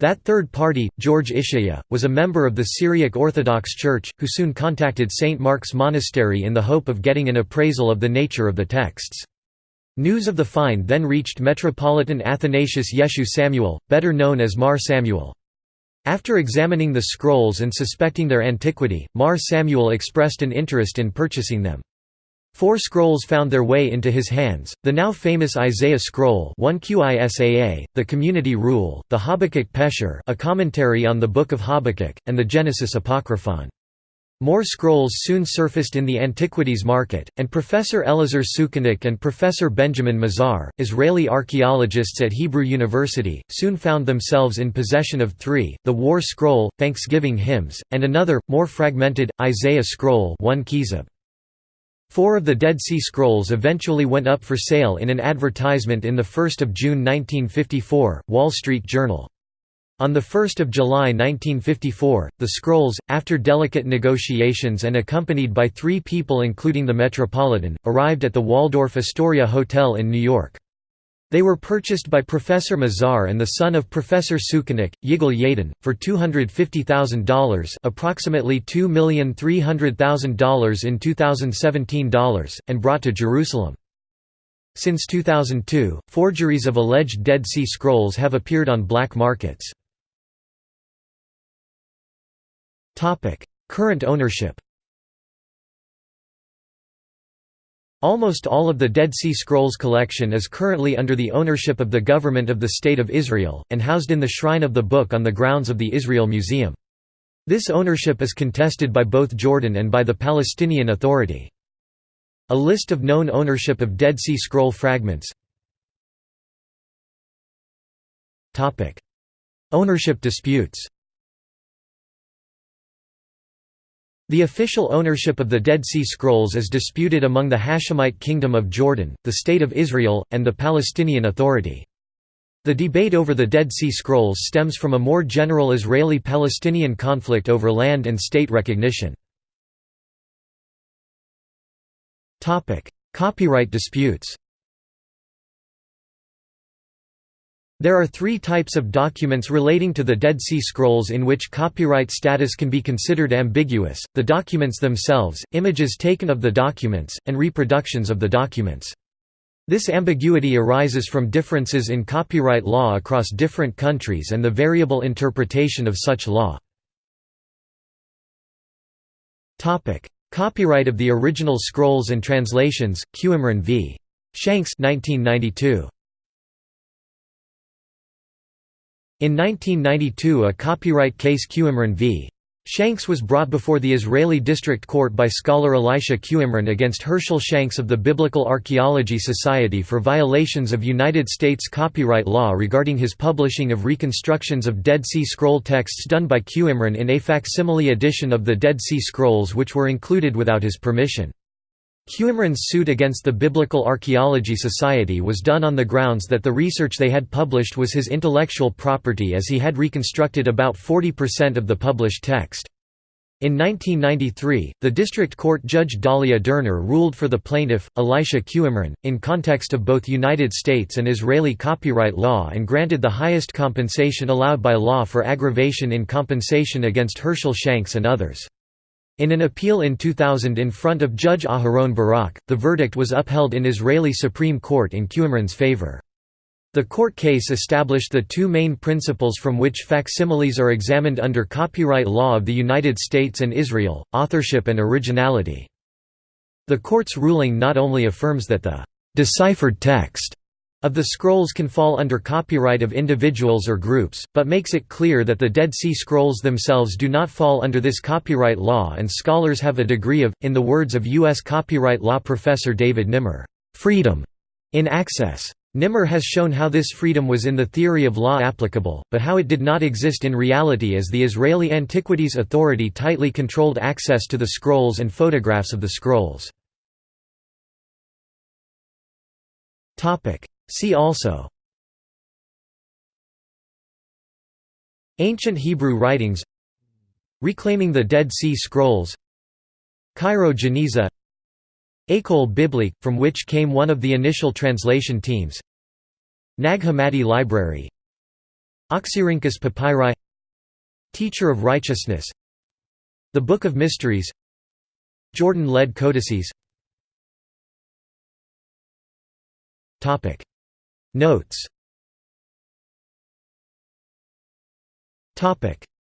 That third party, George Ishaya, was a member of the Syriac Orthodox Church, who soon contacted St. Mark's Monastery in the hope of getting an appraisal of the nature of the texts. News of the find then reached Metropolitan Athanasius Yeshu Samuel, better known as Mar Samuel. After examining the scrolls and suspecting their antiquity, Mar Samuel expressed an interest in purchasing them. Four scrolls found their way into his hands, the now famous Isaiah Scroll 1 QISAA, the Community Rule, the Habakkuk Pesher a commentary on the Book of Habakkuk, and the Genesis Apocryphon. More scrolls soon surfaced in the antiquities market, and Professor Elazar Sukenik and Professor Benjamin Mazar, Israeli archaeologists at Hebrew University, soon found themselves in possession of three, the War Scroll, Thanksgiving Hymns, and another, more fragmented, Isaiah Scroll 1 QIsab. Four of the Dead Sea Scrolls eventually went up for sale in an advertisement in the 1 June 1954, Wall Street Journal. On 1 July 1954, the scrolls, after delicate negotiations and accompanied by three people including the Metropolitan, arrived at the Waldorf Astoria Hotel in New York. They were purchased by Professor Mazar and the son of Professor Sukenik, Yigal Yadin, for $250,000 approximately $2,300,000 in 2017 dollars, and brought to Jerusalem. Since 2002, forgeries of alleged Dead Sea Scrolls have appeared on black markets. Current ownership Almost all of the Dead Sea Scrolls collection is currently under the ownership of the government of the State of Israel, and housed in the Shrine of the Book on the grounds of the Israel Museum. This ownership is contested by both Jordan and by the Palestinian Authority. A list of known ownership of Dead Sea Scroll fragments Ownership disputes The official ownership of the Dead Sea Scrolls is disputed among the Hashemite Kingdom of Jordan, the State of Israel, and the Palestinian Authority. The debate over the Dead Sea Scrolls stems from a more general Israeli-Palestinian conflict over land and state recognition. Copyright disputes There are three types of documents relating to the Dead Sea Scrolls in which copyright status can be considered ambiguous, the documents themselves, images taken of the documents, and reproductions of the documents. This ambiguity arises from differences in copyright law across different countries and the variable interpretation of such law. Copyright of the original scrolls and translations, Qimron v. Shanks 1992. In 1992 a copyright case Qimron v. Shanks was brought before the Israeli District Court by scholar Elisha Qimron against Herschel Shanks of the Biblical Archaeology Society for violations of United States copyright law regarding his publishing of reconstructions of Dead Sea Scroll texts done by Qimron in a facsimile edition of the Dead Sea Scrolls which were included without his permission. Qimron's suit against the Biblical Archaeology Society was done on the grounds that the research they had published was his intellectual property as he had reconstructed about 40% of the published text. In 1993, the district court judge Dalia Dorner ruled for the plaintiff, Elisha Qimron, in context of both United States and Israeli copyright law and granted the highest compensation allowed by law for aggravation in compensation against Herschel Shanks and others. In an appeal in 2000 in front of Judge Aharon Barak, the verdict was upheld in Israeli Supreme Court in Qimron's favor. The court case established the two main principles from which facsimiles are examined under copyright law of the United States and Israel, authorship and originality. The court's ruling not only affirms that the deciphered text of the scrolls can fall under copyright of individuals or groups, but makes it clear that the Dead Sea Scrolls themselves do not fall under this copyright law and scholars have a degree of, in the words of U.S. copyright law professor David Nimmer, "...freedom," in access. Nimmer has shown how this freedom was in the theory of law applicable, but how it did not exist in reality as the Israeli Antiquities Authority tightly controlled access to the scrolls and photographs of the scrolls. See also Ancient Hebrew writings Reclaiming the Dead Sea Scrolls Cairo Geniza École Biblique, from which came one of the initial translation teams Nag Hammadi Library Oxyrhynchus Papyri Teacher of Righteousness The Book of Mysteries Jordan-led codices Notes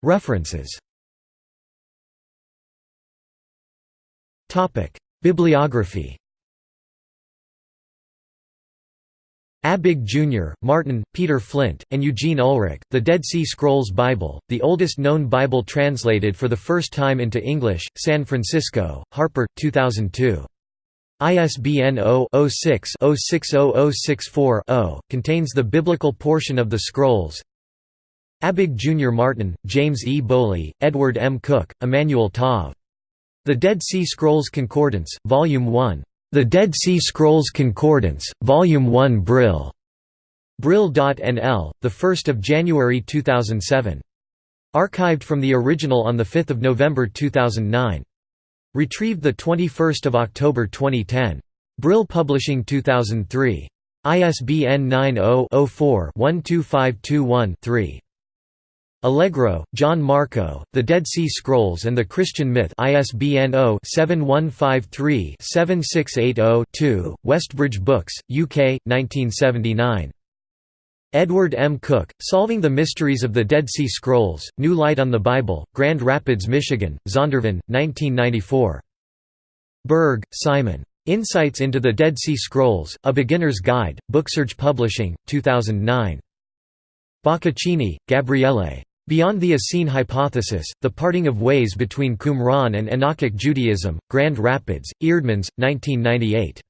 References Bibliography Abegg Jr., Martin, Peter Flint, and Eugene Ulrich, The Dead Sea Scrolls Bible, the oldest known Bible translated for the first time into English, San Francisco, Harper, 2002. ISBN 0-06-060064-0, contains the biblical portion of the scrolls Abegg Jr. Martin, James E. Bowley, Edward M. Cook, Emanuel Tov. The Dead Sea Scrolls Concordance, Volume 1. The Dead Sea Scrolls Concordance, Volume 1 Brill. Brill.nl, 1 January 2007. Archived from the original on 5 November 2009. Retrieved 21 October 2010. Brill Publishing 2003. ISBN 90-04-12521-3. Allegro, John Marco, The Dead Sea Scrolls and the Christian Myth ISBN 0-7153-7680-2, Westbridge Books, UK, 1979. Edward M. Cook, Solving the Mysteries of the Dead Sea Scrolls, New Light on the Bible, Grand Rapids, Michigan, Zondervan, 1994. Berg, Simon. Insights into the Dead Sea Scrolls, A Beginner's Guide, Booksurge Publishing, 2009. Boccaccini, Gabriele. Beyond the Essene Hypothesis, The Parting of Ways Between Qumran and Enochic Judaism, Grand Rapids, Eerdmans, 1998.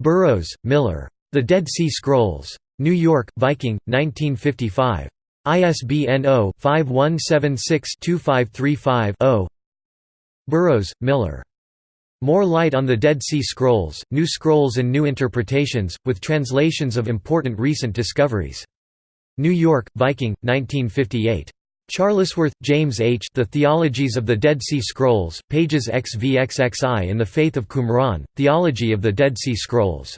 Burrows, Millar. The Dead Sea Scrolls. New York, Viking, 1955. ISBN 0-5176-2535-0 Burrows, Millar. More Light on the Dead Sea Scrolls, New Scrolls and New Interpretations, with translations of important recent discoveries. New York, Viking, 1958. Charlesworth, James H. The Theologies of the Dead Sea Scrolls, pages XVXXI in the Faith of Qumran, Theology of the Dead Sea Scrolls.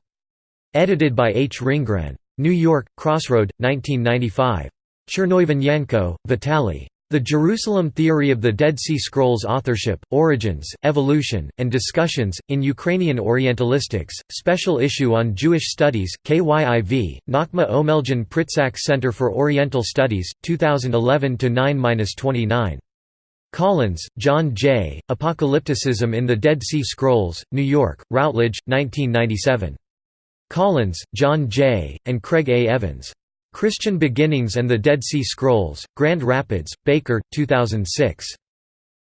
Edited by H. Ringgren. New York, Crossroad, 1995. Chernoivanenko, Vitaly. The Jerusalem Theory of the Dead Sea Scrolls Authorship, Origins, Evolution, and Discussions, in Ukrainian Orientalistics, Special Issue on Jewish Studies, KYIV, Nachma Omeljan Pritsak Center for Oriental Studies, 2011–9–29. Collins, John J., Apocalypticism in the Dead Sea Scrolls, New York, Routledge, 1997. Collins, John J., and Craig A. Evans. Christian Beginnings and the Dead Sea Scrolls, Grand Rapids, Baker, 2006.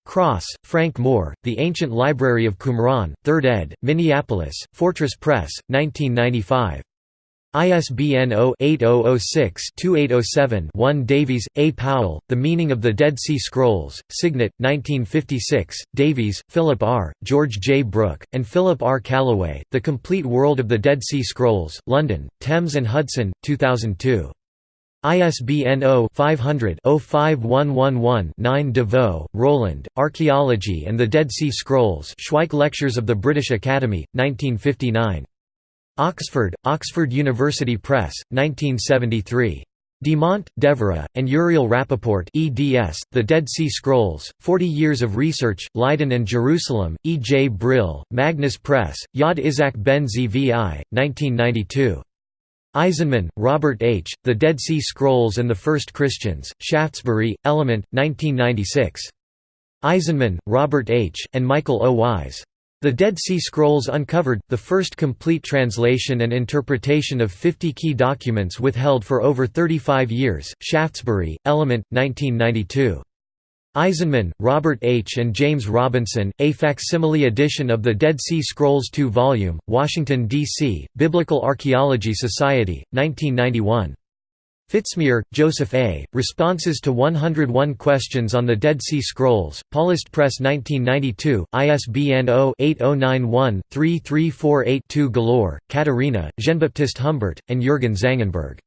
Cross, Frank Moore, The Ancient Library of Qumran, 3rd ed., Minneapolis, Fortress Press, 1995. ISBN 0-8006-2807-1 Davies, A. Powell, The Meaning of the Dead Sea Scrolls, Signet, 1956, Davies, Philip R., George J. Brooke, and Philip R. Callaway, The Complete World of the Dead Sea Scrolls, London, Thames and Hudson, 2002. ISBN 0-500-05111-9 de Vaux, Roland, Archaeology and the Dead Sea Scrolls Schweich Lectures of the British Academy, 1959. Oxford, Oxford University Press, 1973. Dimant, Devorah, and Uriel Rappaport eds, The Dead Sea Scrolls, 40 Years of Research, Leiden and Jerusalem, E. J. Brill, Magnus Press, Yad Isaac ben Zvi, 1992. Eisenman, Robert H., The Dead Sea Scrolls and the First Christians, Shaftesbury, Element, 1996. Eisenman, Robert H., and Michael O. Wise. The Dead Sea Scrolls Uncovered, the first complete translation and interpretation of 50 key documents withheld for over 35 years, Shaftesbury, Element, 1992. Eisenman, Robert H. and James Robinson, a facsimile edition of the Dead Sea Scrolls 2 volume, Washington, D.C., Biblical Archaeology Society, 1991. Fitzmyer, Joseph A., Responses to 101 Questions on the Dead Sea Scrolls, Paulist Press 1992, ISBN 0-8091-3348-2 Galor, Katerina, Jean-Baptiste Humbert, and Jürgen Zangenberg.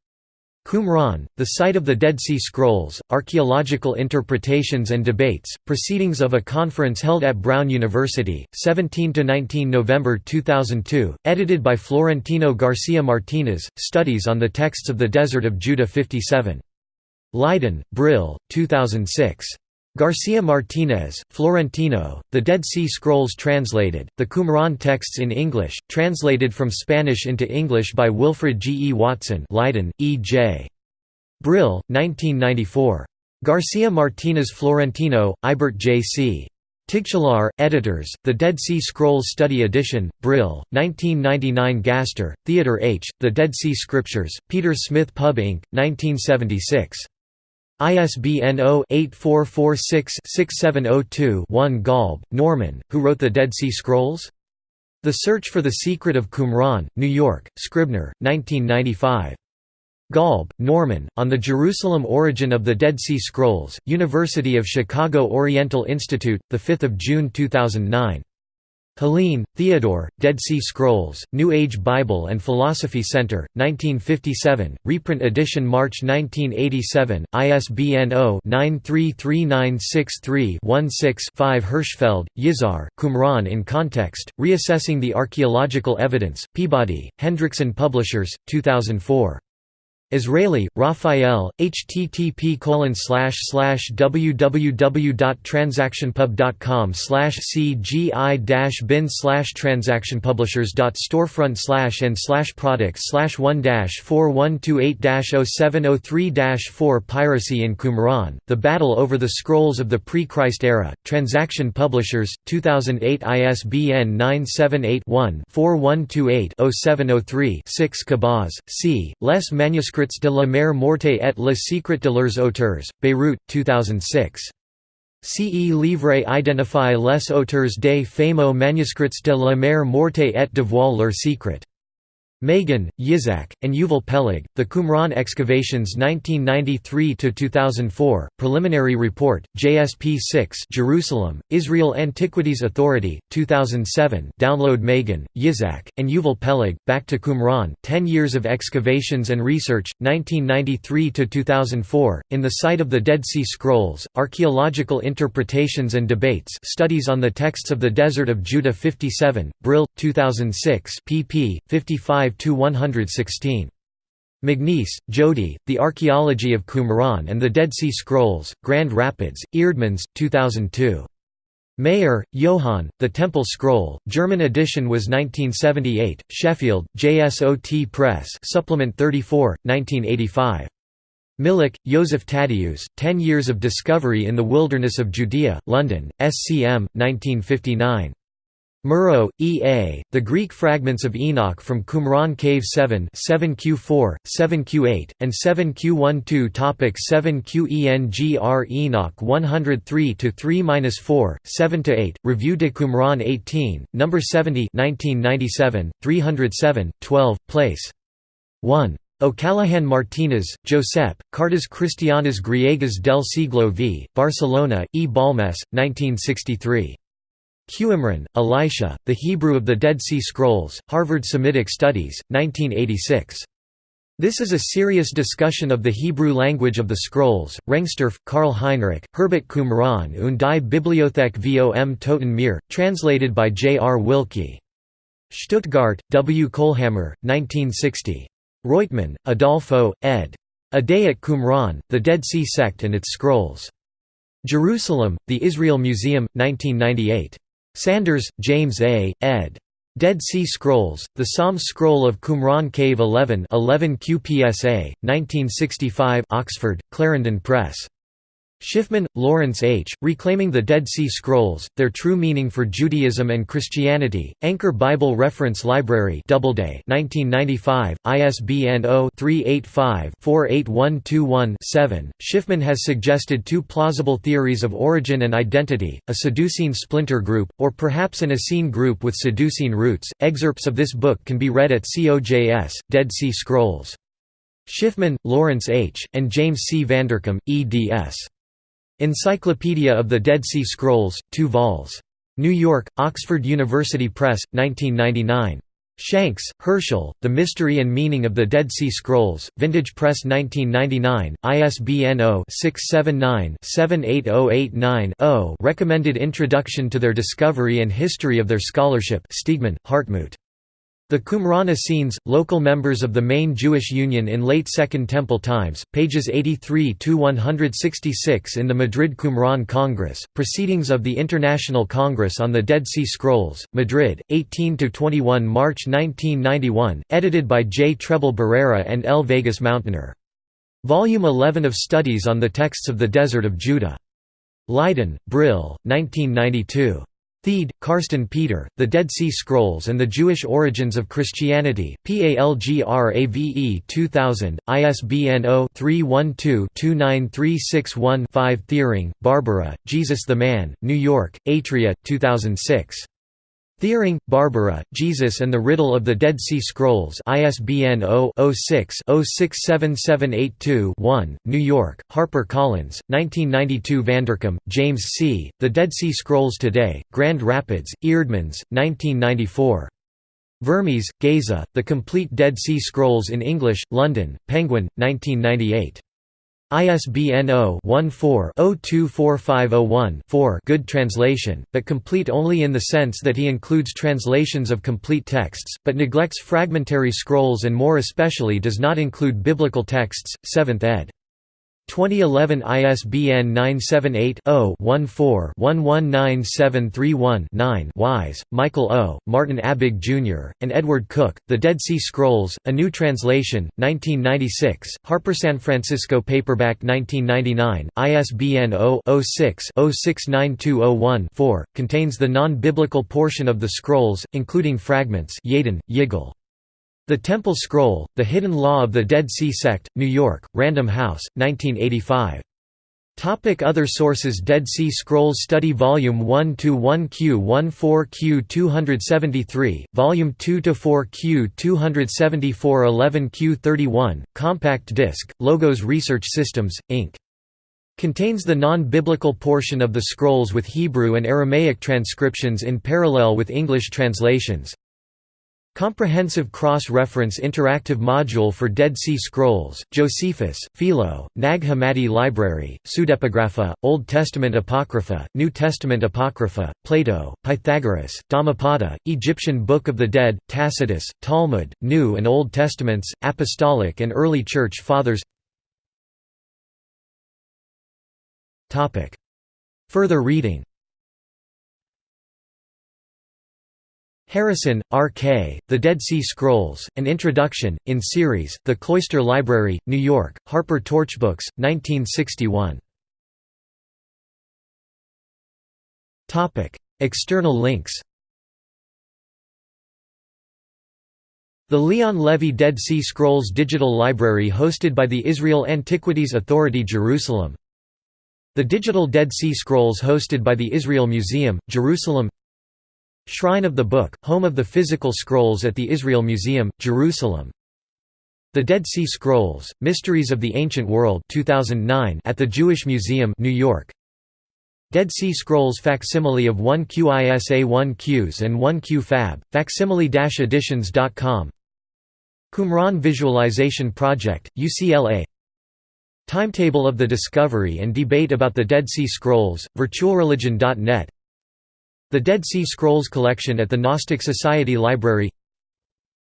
Qumran, the site of the Dead Sea Scrolls, Archaeological Interpretations and Debates, Proceedings of a Conference held at Brown University, 17–19 November 2002, edited by Florentino Garcia Martinez, Studies on the Texts of the Desert of Judah 57. Leiden, Brill, 2006. Garcia Martinez, Florentino, The Dead Sea Scrolls Translated, The Qumran Texts in English, translated from Spanish into English by Wilfred G. E. Watson Leiden, E. J. Brill, 1994. Garcia Martinez Florentino, Eibert J. C. Tigchelaar, editors, The Dead Sea Scrolls Study Edition, Brill, 1999 Gaster, Theodore H., The Dead Sea Scriptures, Peter Smith Pub Inc., 1976. ISBN 0-8446-6702-1 Golb, Norman, who wrote the Dead Sea Scrolls? The Search for the Secret of Qumran, New York, Scribner, 1995. Golb, Norman, On the Jerusalem Origin of the Dead Sea Scrolls, University of Chicago Oriental Institute, 5 June 2009. Heline, Theodore, Dead Sea Scrolls, New Age Bible and Philosophy Center, 1957, reprint edition March 1987, ISBN 0-933963-16-5 Hirschfeld, Yizhar, Qumran in Context, Reassessing the Archaeological Evidence, Peabody, Hendrickson Publishers, 2004. Israeli, Raphael, http www.transactionpub.com cgi bin transactionpublishers.storefront and products 1 4128 0703 4 Piracy in Qumran, The Battle Over the Scrolls of the Pre-Christ Era, Transaction Publishers, 2008 ISBN 978 one 4128 0703 6 Khabbaz, C. Les Manuscrits Manuscrits de la mer morte et le secret de leurs auteurs, Beirut, 2006. CE Livre identifie les auteurs des fameux manuscrits de la mer morte et dévoile leur secret. Magen, Yitzhak, and Yuval Peleg, The Qumran Excavations 1993–2004, Preliminary Report, JSP 6 Jerusalem, Israel Antiquities Authority, 2007 Download Magen, Yitzhak, and Yuval Peleg, Back to Qumran, 10 Years of Excavations and Research, 1993–2004, In the Site of the Dead Sea Scrolls, Archaeological Interpretations and Debates Studies on the Texts of the Desert of Judah 57, Brill, 2006 pp. 55 116. Magness, Jodi, The Archaeology of Qumran and the Dead Sea Scrolls, Grand Rapids, Eerdmans, 2002. Maier, Johann, The Temple Scroll, German edition was 1978, Sheffield, JSOT Press Supplement 34, 1985. Milik, Joseph Tadeusz, Ten Years of Discovery in the Wilderness of Judea, London, SCM, 1959. Muro, E. A., The Greek Fragments of Enoch from Qumran Cave 7 7Q4, 7Q8, and 7Q12 Topic 7Qengr Enoch 103-3-4, 7–8, Revue de Qumran 18, No. 70 1997, 307, 12, place 1. O'Callaghan Martínez, Josep, Cartas Cristianas Griegas del siglo v. Barcelona, E. Balmes, 1963. Qimron, Elisha, The Hebrew of the Dead Sea Scrolls, Harvard Semitic Studies, 1986. This is a serious discussion of the Hebrew language of the scrolls. Rengstorf, Karl Heinrich, Hirbet Qumran und die Bibliothek vom Toten Meer, translated by J. R. Wilke. Stuttgart, W. Kohlhammer, 1960. Roitman, Adolfo, ed. A Day at Qumran, The Dead Sea Sect and Its Scrolls. Jerusalem, The Israel Museum, 1998. Sanders, James A., ed. Dead Sea Scrolls, The Psalms Scroll of Qumran Cave 11 11 QPSA, 1965 Oxford, Clarendon Press. Schiffman, Lawrence H., Reclaiming the Dead Sea Scrolls, Their True Meaning for Judaism and Christianity, Anchor Bible Reference Library Doubleday 1995, ISBN 0-385-48121-7. Schiffman has suggested two plausible theories of origin and identity, a Sadducean splinter group, or perhaps an Essene group with Sadducean roots. Excerpts of this book can be read at COJS, Dead Sea Scrolls. Schiffman, Lawrence H., and James C. Vanderkam, eds. Encyclopedia of the Dead Sea Scrolls, 2 vols. New York, Oxford University Press, 1999. Shanks, Herschel, The Mystery and Meaning of the Dead Sea Scrolls, Vintage Press 1999, ISBN 0-679-78089-0 Recommended Introduction to Their Discovery and History of Their Scholarship Stegemann, Hartmut. The Qumran Essenes, local members of the main Jewish Union in late Second Temple times, pages 83–166 in the Madrid Qumran Congress, Proceedings of the International Congress on the Dead Sea Scrolls, Madrid, 18–21 March 1991, edited by J. Trebolle Barrera and L. Vegas Montaner. Volume 11 of Studies on the Texts of the Desert of Judah. Leiden, Brill, 1992. Thiede, Carsten Peter, The Dead Sea Scrolls and the Jewish Origins of Christianity, PALGRAVE 2000, ISBN 0-312-29361-5 Thiering, Barbara, Jesus the Man, New York, Atria, 2006. Thiering, Barbara, Jesus and the Riddle of the Dead Sea Scrolls ISBN 0-06-067782-1, New York, Harper Collins, 1992 Vanderkam, James C., The Dead Sea Scrolls Today, Grand Rapids, Eerdmans, 1994. Vermes, Geza, The Complete Dead Sea Scrolls in English, London, Penguin, 1998. ISBN 0-14-024501-4 good translation, but complete only in the sense that he includes translations of complete texts, but neglects fragmentary scrolls and more especially does not include biblical texts, 7th ed. 2011 ISBN 978-0-14-119731-9 Wise, Michael O., Martin Abegg Jr., and Edward Cook, The Dead Sea Scrolls, A New Translation, 1996, Harper San Francisco Paperback 1999, ISBN 0-06-069201-4, contains the non-biblical portion of the scrolls, including fragments Yadin, Yigal. The Temple Scroll, The Hidden Law of the Dead Sea Sect, New York, Random House, 1985. Topic Other sources Dead Sea Scrolls Study Volume 1 to 1 Q14 Q273, Volume 2 to 4 Q274 11 Q31, Compact Disc, Logos Research Systems, Inc. Contains the non-biblical portion of the scrolls with Hebrew and Aramaic transcriptions in parallel with English translations. Comprehensive Cross-Reference Interactive Module for Dead Sea Scrolls, Josephus, Philo, Nag Hammadi Library, Pseudepigrapha, Old Testament Apocrypha, New Testament Apocrypha, Plato, Pythagoras, Dhammapada, Egyptian Book of the Dead, Tacitus, Talmud, New and Old Testaments, Apostolic and Early Church Fathers. Further reading Harrison, R. K., The Dead Sea Scrolls, An Introduction, in series, The Cloister Library, New York, Harper Torchbooks, 1961. External links The Leon Levy Dead Sea Scrolls Digital Library hosted by the Israel Antiquities Authority Jerusalem The Digital Dead Sea Scrolls hosted by the Israel Museum, Jerusalem Shrine of the Book, home of the physical scrolls at the Israel Museum, Jerusalem. The Dead Sea Scrolls, Mysteries of the Ancient World 2009 at the Jewish Museum New York. Dead Sea Scrolls facsimile of 1QISA 1Qs and 1QpHab, facsimile-editions.com Qumran Visualization Project, UCLA Timetable of the discovery and debate about the Dead Sea Scrolls, virtualreligion.net The Dead Sea Scrolls collection at the Gnostic Society Library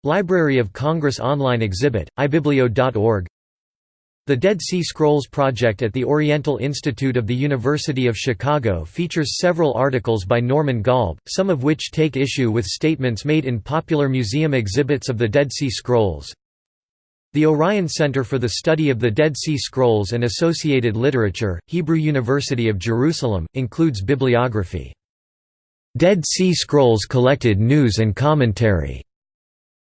Library of Congress online exhibit, ibiblio.org the Dead Sea Scrolls Project at the Oriental Institute of the University of Chicago features several articles by Norman Golb, some of which take issue with statements made in popular museum exhibits of the Dead Sea Scrolls. The Orion Center for the Study of the Dead Sea Scrolls and Associated Literature, Hebrew University of Jerusalem, includes bibliography. Dead Sea Scrolls Collected News and Commentary.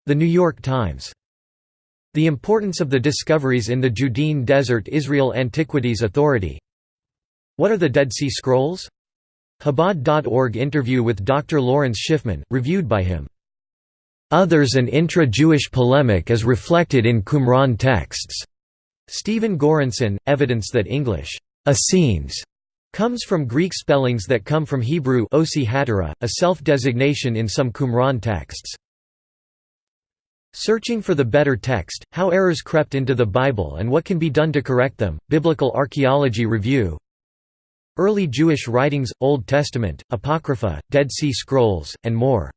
The New York Times. The importance of the discoveries in the Judean Desert Israel Antiquities Authority What are the Dead Sea Scrolls? Chabad.org interview with Dr. Lawrence Schiffman, reviewed by him. Others and intra-Jewish polemic is reflected in Qumran texts. Stephen Goranson, evidence that English Essenes comes from Greek spellings that come from Hebrew osi hatara, a self-designation in some Qumran texts. Searching for the better text, How Errors Crept into the Bible and What Can Be Done to Correct Them, Biblical Archaeology Review Early Jewish Writings, Old Testament, Apocrypha, Dead Sea Scrolls, and more